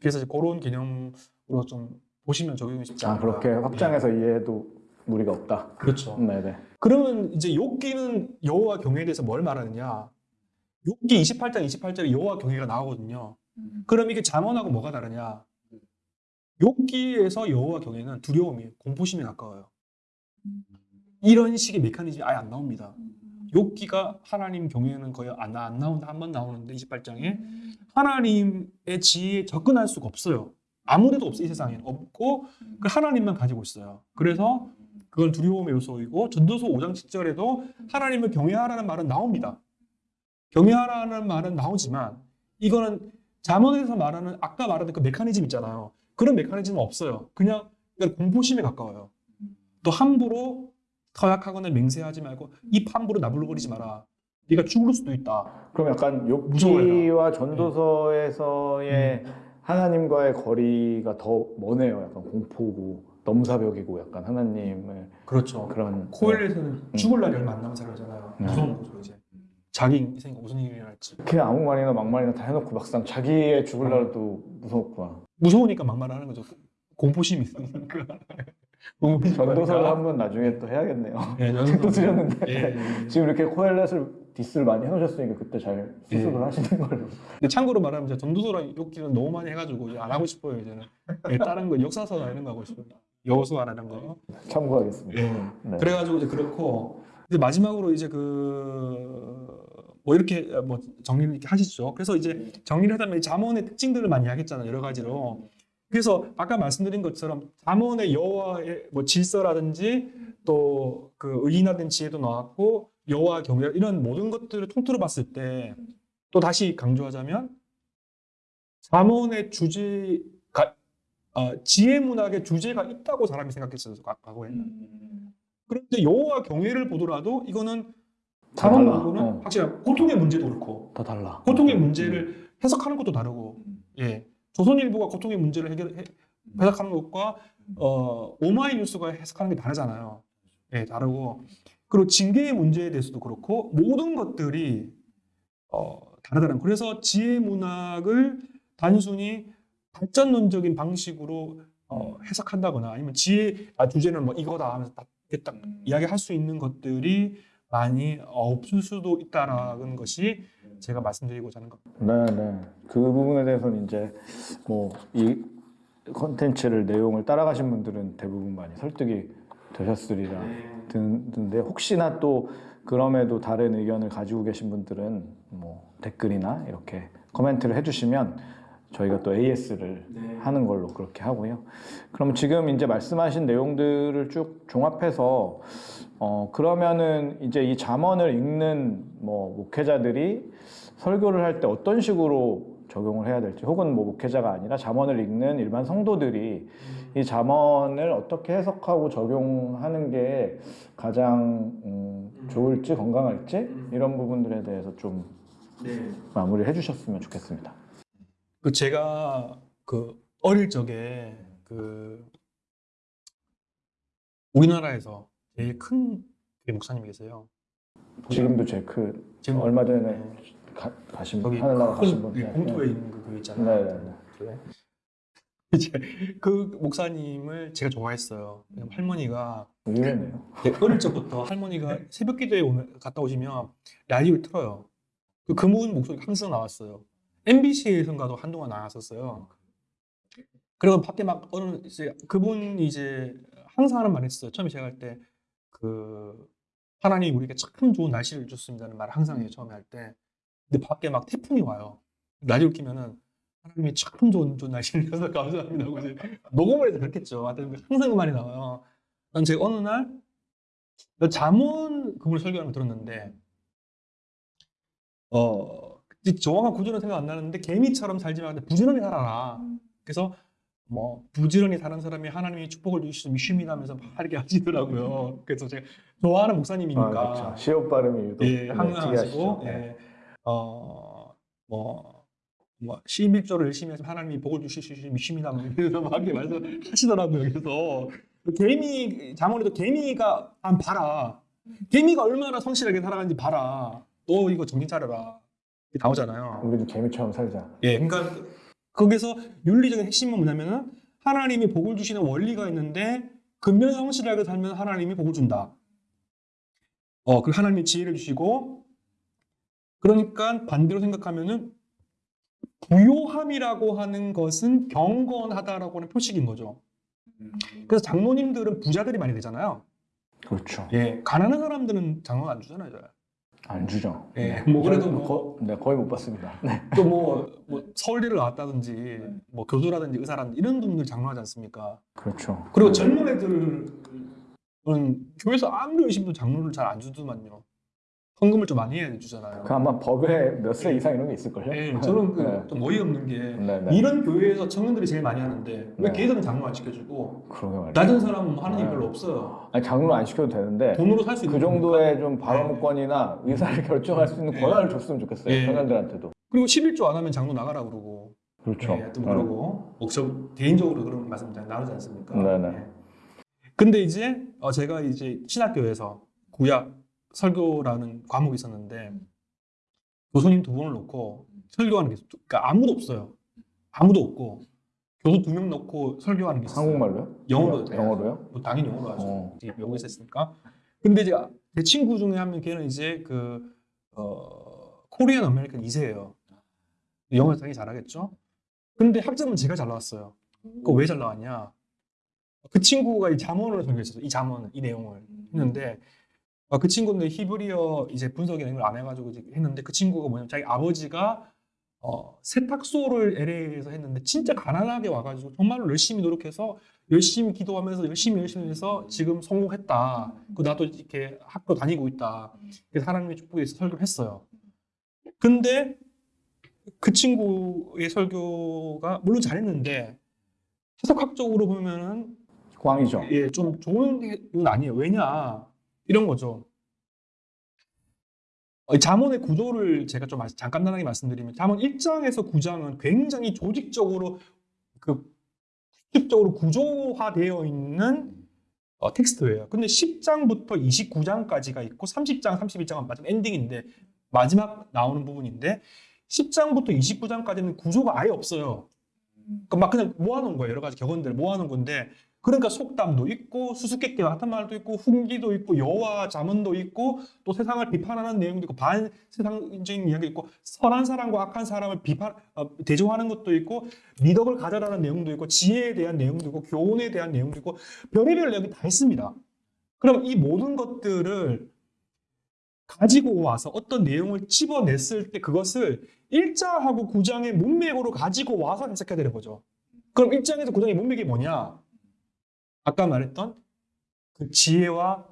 B: 그래서 이제 그런 개념으로 좀 보시면 적용이 쉽지
A: 아
B: 않을까.
A: 그렇게 확장해서 이해해도 무리가 없다.
B: 그렇죠.
A: 네네.
B: 그러면 이제 욥기는 여호와 경외에 대해서 뭘 말하느냐? 욥기 28장 28절에 여호와 경외가 나오거든요. 그럼 이게 잠언하고 뭐가 다르냐? 욥기에서 여호와 경외는 두려움이 공포심에 가까워요. 이런 식의 메커니즘이 아예 안 나옵니다. 욥기가 하나님 경외는 거의 안, 나- 안 나온다 한 번 나오는데 28장에 하나님의 지혜에 접근할 수가 없어요. 아무데도 없어 이 세상에 없고 그 하나님만 가지고 있어요. 그래서 그건 두려움의 요소이고 전도서 5장 7절에도 하나님을 경외하라는 말은 나옵니다. 경외하라는 말은 나오지만 이거는 잠언에서 말하는 아까 말하던 그 메커니즘 있잖아요. 그런 메커니즘은 없어요. 그냥 공포심에 가까워요. 또 함부로 터약하거나 맹세하지 말고 입 함부로 나불거리지 마라. 네가 죽을 수도 있다.
A: 그럼 약간
B: 무서워요.
A: 욥기와 전도서에서의 하나님과의 거리가 더 머네요. 약간 공포고 넘사벽이고 약간 하나님을
B: 그렇죠.
A: 그런
B: 코엘에서는 죽을 날이 얼마 안 남은 사람이잖아요.
A: 네.
B: 무서운 거죠 이제. 자기 인생에 무슨 일이 일어날지.
A: 그냥 아무 말이나 막말이나 다 해놓고 막상 자기의 죽을 날도 무섭구나.
B: 무서우니까 막말하는 거죠. 공포심이 있으니까. [laughs] 있으니까.
A: 한번 나중에 또 해야겠네요.
B: 예, [laughs]
A: 책도 쓰셨는데
B: 예, 예, 예.
A: 지금 이렇게 코엘렛을 디스를 많이 해놓으셨으니까 그때 잘 수습을
B: 예.
A: 하시는 걸로. [laughs]
B: 근데 참고로 말하면 이제 전도서랑 욕기는 너무 많이 해가지고 이제 안 하고 싶어요 이제는. 예, 다른 거 역사서나 이런 거 하고 싶어요. 여호수아 이런 거.
A: 참고하겠습니다.
B: 예.
A: 네.
B: 그래가지고 이제 그렇고 이제 마지막으로 이제 그 뭐 이렇게 뭐 정리를 이렇게 하시죠. 그래서 이제 정리를 하다면 이 잠언의 특징들을 많이 이야기했잖아요. 여러 가지로. 그래서 아까 말씀드린 것처럼 잠언의 여호와의 뭐 질서라든지 또 그 의인화된 지혜도 나왔고 여호와 경외 이런 모든 것들을 통틀어 봤을 때 또 다시 강조하자면 잠언의 주제가 어, 지혜 문학의 주제가 있다고 사람이 생각했어요. 과- 과거에. 그런데 여호와 경외를 보더라도 이거는
A: 다
B: 다른
A: 달라.
B: 부분은
A: 어.
B: 확실히 고통의 문제도 그렇고.
A: 다 달라.
B: 고통의 문제를 해석하는 것도 다르고. 예. 조선일보가 고통의 문제를 해결 해, 해석하는 것과 어 오마이뉴스가 해석하는 게 다르잖아요. 예 다르고. 그리고 징계의 문제에 대해서도 그렇고 모든 것들이 어 다르다는 그래서 지혜 문학을 단순히 발전론적인 방식으로 어, 해석한다거나 아니면 지혜 아, 주제는 뭐 이거다 하면서 딱, 딱 이야기할 수 있는 것들이 많이 없을 수도 있다라는 것이 제가 말씀드리고자 하는 겁니다.
A: 네, 네. 그 부분에 대해서는 이제 뭐 이 컨텐츠를 내용을 따라가신 분들은 대부분 많이 설득이 되셨으리라
B: 네.
A: 드는데 혹시나 또 그럼에도 다른 의견을 가지고 계신 분들은 뭐 댓글이나 이렇게 코멘트를 해주시면 저희가 또 AS를 하는 걸로 그렇게 하고요. 그럼 지금 이제 말씀하신 내용들을 쭉 종합해서 어 그러면은 이제 이 잠언을 읽는 뭐 목회자들이 설교를 할 때 어떤 식으로 적용을 해야 될지 혹은 뭐 목회자가 아니라 잠언을 읽는 일반 성도들이 이 잠언을 어떻게 해석하고 적용하는 게 가장 음, 좋을지 건강할지 이런 부분들에 대해서 좀 마무리를 해주셨으면 좋겠습니다.
B: 그 제가 그 어릴 적에 그 우리나라에서 제일 큰 목사님이 계세요.
A: 지금도 제크
B: 지금
A: 얼마 전에
B: 네.
A: 가, 가신 분 하늘나라 가신
B: 분큰 예, 공터에 있는 그 교회
A: 네,
B: 있잖아요.
A: 네, 네. [laughs]
B: 이제 그 목사님을 제가 좋아했어요. 할머니가
A: 의외네요.
B: 네, 어릴 적부터 할머니가 새벽 기도에 오면 갔다 오시면 라디오를 틀어요. 그 그분 목소리가 항상 나왔어요. MBC에선가도 한동안 나왔었어요. 그리고 밖에 막 어느 이제 그분 이제 항상 하는 말 했어요. 처음에 제가 할때 그 하나님 우리에게 참 좋은 날씨를 줬습니다는 말을 항상 해요. 처음에 할 때. 근데 밖에 막 태풍이 와요. 라디오 키면은 하나님이 참 좋은 좋은 날씨를 주셔서 [laughs] 감사합니다. 하고 이제 녹음을 해서 그렇겠죠. 항상 그 말이 나와요. 난 제가 어느 날 잠언 그분을 설교하는 걸 들었는데 어 정확한 구조는 생각 안 나는데 개미처럼 살지 말고 부지런히 살아라. 그래서 뭐 부지런히 사는 사람이 하나님이 축복을 주시면 하면서 막 이렇게 하시더라고요. 그래서 제가 좋아하는 목사님이니까
A: 아, 그렇죠. 시옷 발음이 유독
B: 예,
A: 네,
B: 항상 하시고.
A: 네.
B: 예, 어뭐 뭐 11조를 열심히 해서 하나님이 복을 주실 수 미심이다 뭐 이러면서 막 이렇게 말씀하시더라고요. 그래서 개미 자문에도 개미가 한 봐라. 개미가 얼마나 성실하게 살아가는지 봐라. 너 이거 정신 차려라. 나오잖아요.
A: 우리도 개미처럼 살자.
B: 예, 그러니까 거기서 윤리적인 핵심은 뭐냐면은 하나님이 복을 주시는 원리가 있는데 근면 성실하게 살면 하나님이 복을 준다. 어, 그 하나님이 지혜를 주시고 그러니까 반대로 생각하면은 부요함이라고 하는 것은 경건하다라고 하는 표식인 거죠. 그래서 장로님들은 부자들이 많이 되잖아요.
A: 그렇죠.
B: 예, 가난한 사람들은 장로 안 주잖아요. 잘.
A: 안 주죠.
B: 예, 뭐 그래도 뭐-
A: 거, 네, 거의 못 봤습니다. 네. [laughs]
B: 또 뭐, 뭐 서울대를 나왔다든지 뭐 교수라든지 의사라든지 이런 분들 장로하지 않습니까?
A: 그렇죠.
B: 그리고 젊은 애들은 교회에서 아무리 해도 장로를 잘 안 주더만요. 헌금을 좀 많이 해야 주잖아요.
A: 그 아마 법에 몇 세 이상 이런 게 있을걸요?
B: 네, 저는 그
A: 네.
B: 좀 어이없는 게
A: 네, 네.
B: 이런 교회에서 청년들이 제일 많이 하는데 왜
A: 네.
B: 걔들은 장로 안 시켜주고. 낮은 사람은 하는 일
A: 네.
B: 별로 없어요.
A: 아니, 장로 안 시켜도 되는데
B: 돈으로 살 수 있는
A: 그
B: 거니까.
A: 정도의 좀 발언권이나 의사를 [laughs] 결정할 수 있는
B: 네.
A: 권한을 줬으면 좋겠어요.
B: 네.
A: 청년들한테도.
B: 그리고 11조 안 하면 장로 나가라 그러고
A: 그렇죠.
B: 네, 그러고 뭐저 개인적으로 그런 말씀 잘 나누지 않습니까?
A: 네네.
B: 네. 근데 이제 어, 제가 이제 신학교에서 구약 설교라는 과목이 있었는데 교수님 두 분을 놓고 설교하는 게 있어요. 그러니까 아무도 없어요. 아무도 없고 교수 두 명 놓고 설교하는 게 있어요.
A: 한국말로요?
B: 영어로 돼요.
A: 영어로요?
B: 뭐 당연히 영어로 하죠.
A: 어.
B: 이제 외국에서 했으니까. 근데 이제 제 친구 중에 한 명 걔는 이제 그 어, Korean American 2세예요. 영어 당연히 잘하겠죠. 근데 학점은 제가 잘 나왔어요. 그거 왜 잘 나왔냐? 그 친구가 이 잠언을 설교했어요. 이 잠언, 이 내용을 했는데 어, 그 친구는 히브리어 이제 분석의 내용을 안 해가지고 했는데 그 친구가 뭐냐면 자기 아버지가 어, 세탁소를 LA에서 했는데 진짜 가난하게 와가지고 정말로 열심히 노력해서 열심히 기도하면서 열심히 열심히 해서 지금 성공했다. 그 나도 이렇게 학교 다니고 있다. 그래서 하나님의 축복에 있어 설교를 했어요. 근데 그 친구의 설교가 물론 잘했는데 해석학적으로 보면은
A: 꽝이죠.
B: 예, 좀 좋은 건 아니에요. 왜냐? 이런 거죠. 어, 이 잠언의 구조를 제가 좀 말- 잠깐 단하게 말씀드리면 잠언 1장에서 9장은 굉장히 조직적으로 그 수직적으로 구조화되어 있는 어, 텍스트예요. 근데 10장부터 29장까지가 있고 30장, 31장은 마지막 엔딩인데 마지막 나오는 부분인데 10장부터 29장까지는 구조가 아예 없어요. 그막 그냥 모아놓은 거예요. 여러 가지 격언들 모아놓은 건데 그러니까 속담도 있고 수수께끼 같은 말도 있고 훈기도 있고 여와 자문도 있고 또 세상을 비판하는 내용도 있고 반세상적인 이야기 있고 선한 사람과 악한 사람을 비판 어, 대조하는 것도 있고 미덕을 가져라는 내용도 있고 지혜에 대한 내용도 있고 교훈에 대한 내용도 있고 별의별 내용이 다 있습니다. 그럼 이 모든 것들을 가지고 와서 어떤 내용을 집어냈을 때 그것을 1장하고 9장의 문맥으로 가지고 와서 해석해야 되는 거죠. 그럼 1장에서 9장의 문맥이 뭐냐? 아까 말했던 그 지혜와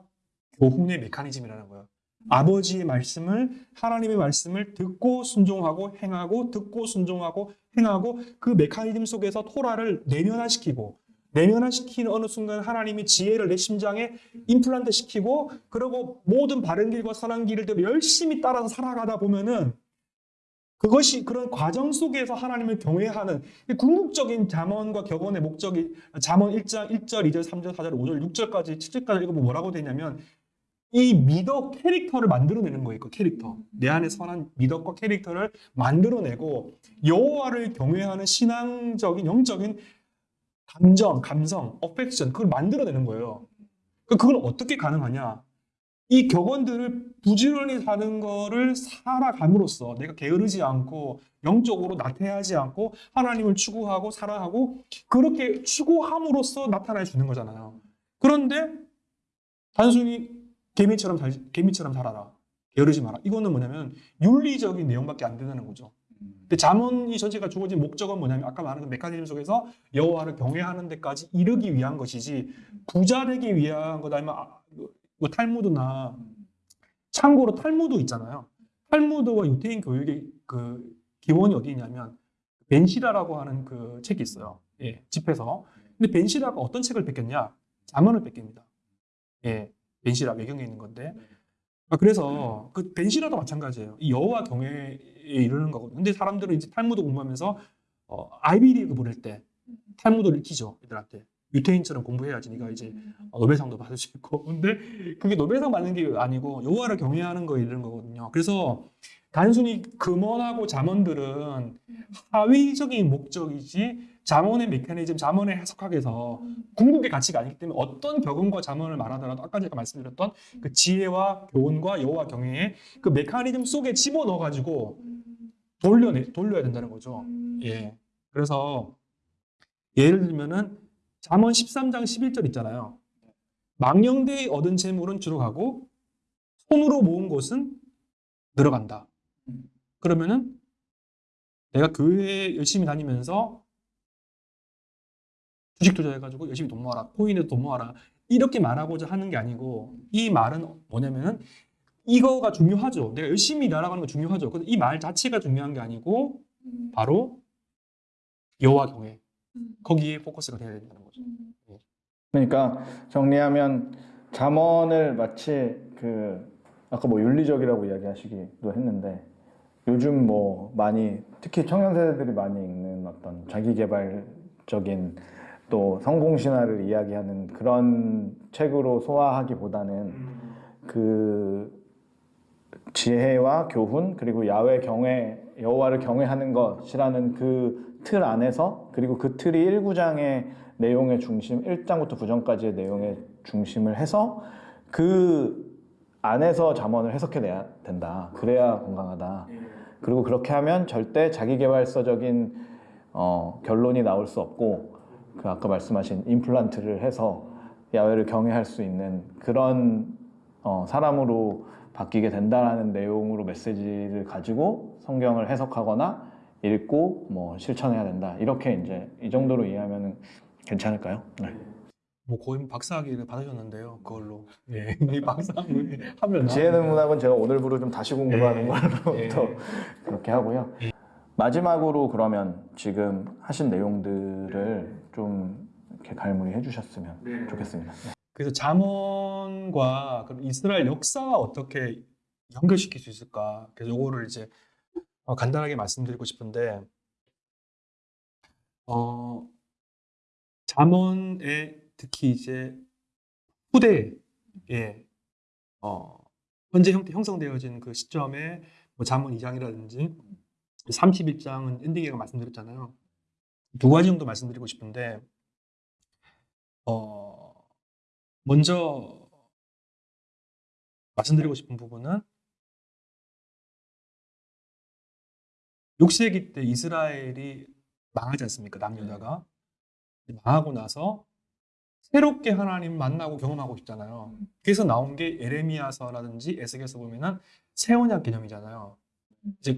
B: 교훈의 메커니즘이라는 거예요. 아버지의 말씀을 하나님의 말씀을 듣고 순종하고 행하고 듣고 순종하고 행하고 그 메커니즘 속에서 토라를 내면화시키고 내면화시키는 어느 순간 하나님이 지혜를 내 심장에 임플란트 시키고 그리고 모든 바른 길과 선한 길을 열심히 따라서 살아가다 보면은 그것이 그런 과정 속에서 하나님을 경외하는 궁극적인 잠언과 격언의 목적이 잠언 1장 1절, 2절, 3절, 4절, 5절, 6절까지 7절까지 읽으면 뭐라고 되냐면 이 미덕 캐릭터를 만들어내는 거예요. 그 캐릭터. 내 안에 선한 미덕과 캐릭터를 만들어내고 여호와를 경외하는 신앙적인 영적인 감정, 감성, 어펙션 그걸 만들어내는 거예요. 그 그걸 어떻게 가능하냐? 이 격언들을 부지런히 사는 거를 살아감으로써 내가 게으르지 않고 영적으로 나태하지 않고 하나님을 추구하고 사랑하고 그렇게 추구함으로써 나타내 주는 거잖아요. 그런데 단순히 개미처럼 살, 개미처럼 살아라. 게으르지 마라. 이거는 뭐냐면 윤리적인 내용밖에 안 된다는 거죠. 근데 잠언이 전체가 주어진 목적은 뭐냐면 아까 말한 그 메커니즘 속에서 여호와를 경외하는 데까지 이르기 위한 것이지 부자 되기 위한 것 아니면 아, 뭐 탈무드나 참고로 탈무드 있잖아요. 탈무드와 유태인 교육의 그 기원이 어디 있냐면 벤시라라고 하는 그 책이 있어요. 예, 집에서. 근데 벤시라가 어떤 책을 뺏겼냐? 잠언을 뺏깁니다. 예, 벤시라 외경에 있는 건데. 아, 그래서 그 벤시라도 마찬가지예요. 이 여호와 경외에 이르는 거거든요. 근데 사람들은 이제 탈무드 공부하면서 어, 아이비리그 보낼 때 탈무드를 익히죠, 애들한테. 유태인처럼 공부해야지 네가 이제 노벨상도 받을 수 있고. 근데 그게 노벨상 받는 게 아니고 여호와를 경외하는 거에 이르는 거거든요. 그래서 단순히 금언하고 잠언들은 하위적인 목적이지 잠언의 메커니즘, 잠언의 해석학에서 궁극의 가치가 아니기 때문에 어떤 격언과 잠언을 말하더라도 아까 제가 말씀드렸던 그 지혜와 교훈과 여호와 경외의 그 메커니즘 속에 집어넣어 가지고 돌려내 돌려야 된다는 거죠. 예. 그래서 예를 들면은 잠언 13장 11절 있잖아요. 망령되이 얻은 재물은 주로 가고 손으로 모은 것은 늘어간다. 그러면은 내가 교회 열심히 다니면서 주식 투자해가지고 열심히 돈 모아라, 코인에 돈 모아라 이렇게 말하고자 하는 게 아니고 이 말은 뭐냐면은 이거가 중요하죠. 내가 열심히 일하라는 거 중요하죠. 근데 이 말 자체가 중요한 게 아니고 바로 여호와 경외 거기에 포커스가 돼야 된다는 거죠.
A: 그러니까 정리하면 잠언을 마치 그 아까 뭐 윤리적이라고 이야기하시기도 했는데 요즘 뭐 많이 특히 청년 세대들이 많이 읽는 어떤 자기 개발적인 또 성공 신화를 이야기하는 그런 책으로 소화하기보다는 그 지혜와 교훈 그리고 야외 경외 여호와를 경외하는 것이라는 그 틀 안에서 그리고 그 틀이 1구장의 내용의 중심 1장부터 9장까지의 내용의 중심을 해서 그 안에서 잠언을 해석해내야 된다. 그래야 건강하다. 그리고 그렇게 하면 절대 자기개발서적인 어, 결론이 나올 수 없고 그 아까 말씀하신 임플란트를 해서 야외를 경외할 수 있는 그런 어, 사람으로 바뀌게 된다라는 내용으로 메시지를 가지고 성경을 해석하거나 읽고 뭐 실천해야 된다 이렇게 이제 이 정도로 이해하면 괜찮을까요? 네.
B: 뭐 거의 박사학위를 받으셨는데요. 그걸로 예, [laughs] 이 박사학위 하면
A: 지혜는 문학은 제가 오늘부로 좀 다시 공부하는
B: 예.
A: 걸로
B: 예.
A: 또 그렇게 하고요. 마지막으로 그러면 지금 하신 내용들을 좀 이렇게 갈무리 해 주셨으면
B: 네.
A: 좋겠습니다. 네.
B: 그래서 잠언과 그럼 이스라엘 역사와 어떻게 연결시킬 수 있을까? 그래서 요거를 이제 어, 간단하게 말씀드리고 싶은데 어, 잠언에 특히 이제 후대에 어, 현재 형, 형성되어진 그 시점에 뭐 잠언 2장이라든지 31장은 엔딩이라고 말씀드렸잖아요. 두 가지 정도 말씀드리고 싶은데 어, 먼저 말씀드리고 싶은 부분은 6세기 때 이스라엘이 망하지 않습니까? 남유다가 망하고 나서 새롭게 하나님 만나고 경험하고 싶잖아요. 그래서 나온 게 에레미야서라든지 에스겔서 보면은 새 언약 개념이잖아요. 이제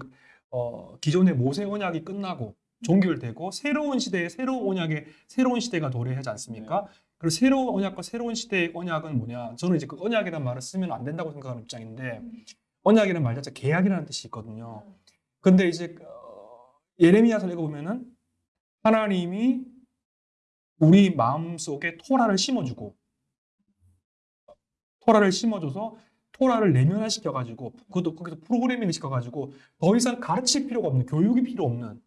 B: 어, 기존의 모세 언약이 끝나고 종결되고 새로운 시대에 새로운 언약의 새로운 시대가 도래하지 않습니까? 그리고 새로운 언약과 새로운 시대의 언약은 뭐냐? 저는 이제 그 언약이라는 말을 쓰면 안 된다고 생각하는 입장인데 언약이라는 말 자체 계약이라는 뜻이 있거든요. 근데 이제 어, 예레미야서 읽어보면은 하나님이 우리 마음 속에 토라를 심어주고 토라를 심어줘서 토라를 내면화시켜가지고 그것도 거기서 프로그래밍을 시켜가지고 더 이상 가르칠 필요가 없는 교육이 필요 없는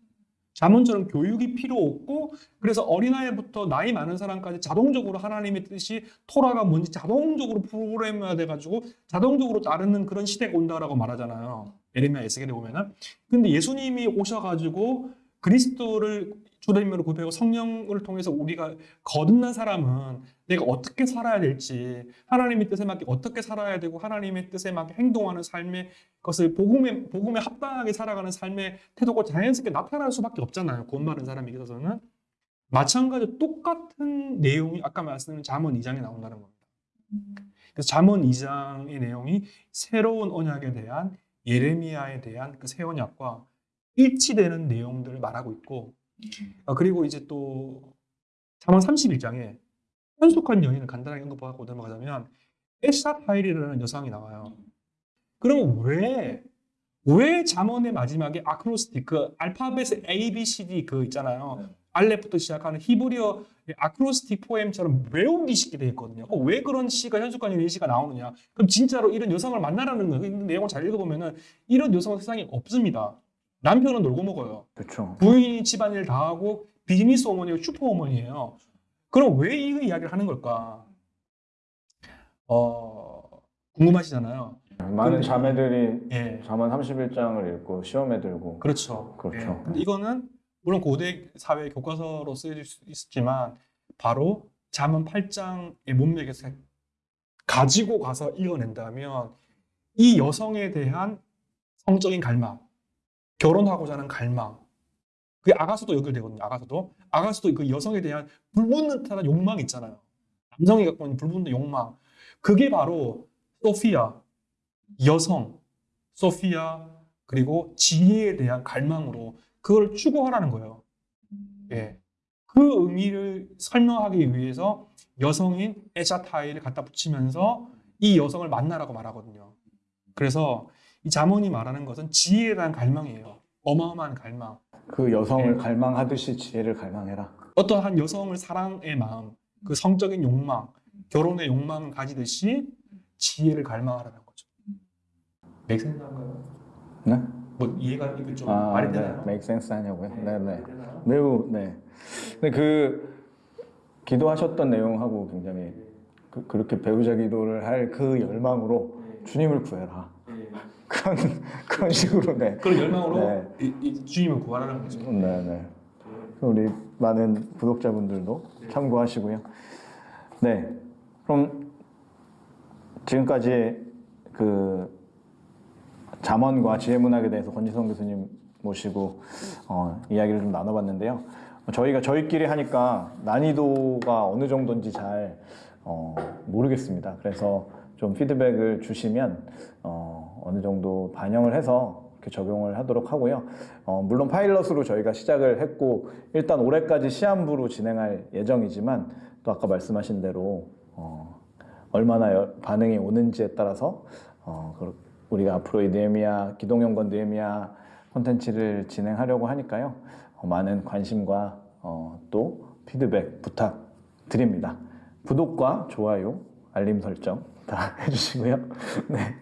B: 자문처럼 교육이 필요 없고 그래서 어린아이부터 나이 많은 사람까지 자동적으로 하나님의 뜻이 토라가 뭔지 자동적으로 프로그램화 돼가지고 자동적으로 따르는 그런 시대가 온다라고 말하잖아요. 에레미야 에스겔에 보면은 근데 예수님이 오셔가지고 그리스도를 주님으로 고백하고 성령을 통해서 우리가 거듭난 사람은 내가 어떻게 살아야 될지 하나님의 뜻에 맞게 어떻게 살아야 되고 하나님의 뜻에 맞게 행동하는 삶의 것을 복음에 복음에 합당하게 살아가는 삶의 태도가 자연스럽게 나타날 수밖에 없잖아요. 구원받은 사람에게 있어서는 마찬가지로 똑같은 내용이 아까 말씀드린 잠언 2장에 나온다는 겁니다. 그래서 잠언 2장의 내용이 새로운 언약에 대한 예레미야에 대한 그 새 언약과 일치되는 내용들을 말하고 있고 아, 그리고 이제 또 잠언 31장에 현숙한 여인을 간단하게 언급하고 넘어가자면 에샷 하일이라는 여성이 나와요. 그러면 왜, 왜 잠언의 마지막에 아크로스틱, 그 알파벳의 A, B, C, D 그 있잖아요. 알렙부터 시작하는 히브리어 아크로스틱 포엠처럼 외우기 쉽게 되어 있거든요. 어, 왜 그런 시가 현숙한 여인 시가 나오느냐? 그럼 진짜로 이런 여성을 만나라는 거, 그 내용을 잘 읽어보면은 이런 여성은 세상에 없습니다. 남편은 놀고 먹어요.
A: 그렇죠.
B: 부인이 집안일 다 하고 비즈니스 어머니고 슈퍼 어머니예요. 그럼 왜 이 이야기를 하는 걸까? 어, 궁금하시잖아요.
A: 많은
B: 근데-
A: 자매들이
B: 예.
A: 잠언 31장을 읽고 시험에 들고
B: 그렇죠.
A: 그렇죠.
B: 예. 근데 이거는 물론 고대 사회 교과서로 쓰여질 수 있지만 바로 잠언 8장의 문맥에서 가지고 가서 읽어낸다면 이 여성에 대한 성적인 갈망, 결혼하고자 하는 갈망, 그게 아가서도 연결되거든요. 아가서도 아가서도 그 여성에 대한 불붙는 듯한 욕망이 있잖아요. 남성이 갖고 있는 불붙는 욕망, 그게 바로 소피아, 여성, 소피아 그리고 지혜에 대한 갈망으로 그걸 추구하라는 거예요. 예. 그 의미를 설명하기 위해서 여성인 에샤타이를 갖다 붙이면서 이 여성을 만나라고 말하거든요. 그래서 이 자문이 말하는 것은 지혜에 대한 갈망이에요. 어마어마한 갈망.
A: 그 여성을
B: 네.
A: 갈망하듯이 지혜를 갈망해라.
B: 어떠한 여성을 사랑의 마음, 그 성적인 욕망, 결혼의 욕망을 가지듯이 지혜를 갈망하라는 거죠. 맥센스한가요?
A: 네?
B: 뭐 이해가 이거 좀
A: 아,
B: 말이
A: 네.
B: 되나요?
A: sense 하냐고요? 네, 네.
B: 되나요?
A: 매우 네. 근데 그 기도하셨던 내용하고 굉장히 그, 그렇게 배우자 기도를 할 그 열망으로 주님을 구해라.
B: 예. [laughs]
A: 그런 그런 식으로 네.
B: 그런 열망으로
A: 네.
B: 이, 이 주님을 구하라는 거죠.
A: 네, 네. 우리 많은 구독자분들도 참고하시고요. 네. 그럼 지금까지 그 잠언과 지혜문학에 대해서 권지성 교수님 모시고 어, 이야기를 좀 나눠봤는데요. 저희가 저희끼리 하니까 난이도가 어느 정도인지 잘 어, 모르겠습니다. 그래서 좀 피드백을 주시면 어, 어느 정도 반영을 해서 이렇게 적용을 하도록 하고요. 어, 물론 파일럿으로 저희가 시작을 했고 일단 올해까지 시한부로 진행할 예정이지만 또 아까 말씀하신 대로 어, 얼마나 여- 반응이 오는지에 따라서 어, 그- 우리가 앞으로 이 느헤미야 기동연권 느헤미야 콘텐츠를 진행하려고 하니까요. 어, 많은 관심과 어, 또 피드백 부탁 드립니다. 구독과 좋아요, 알림 설정 다 [laughs] 해주시고요. 네,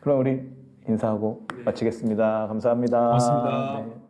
A: 그럼 우리 인사하고 마치겠습니다. 감사합니다.
B: 고맙습니다.
A: 네.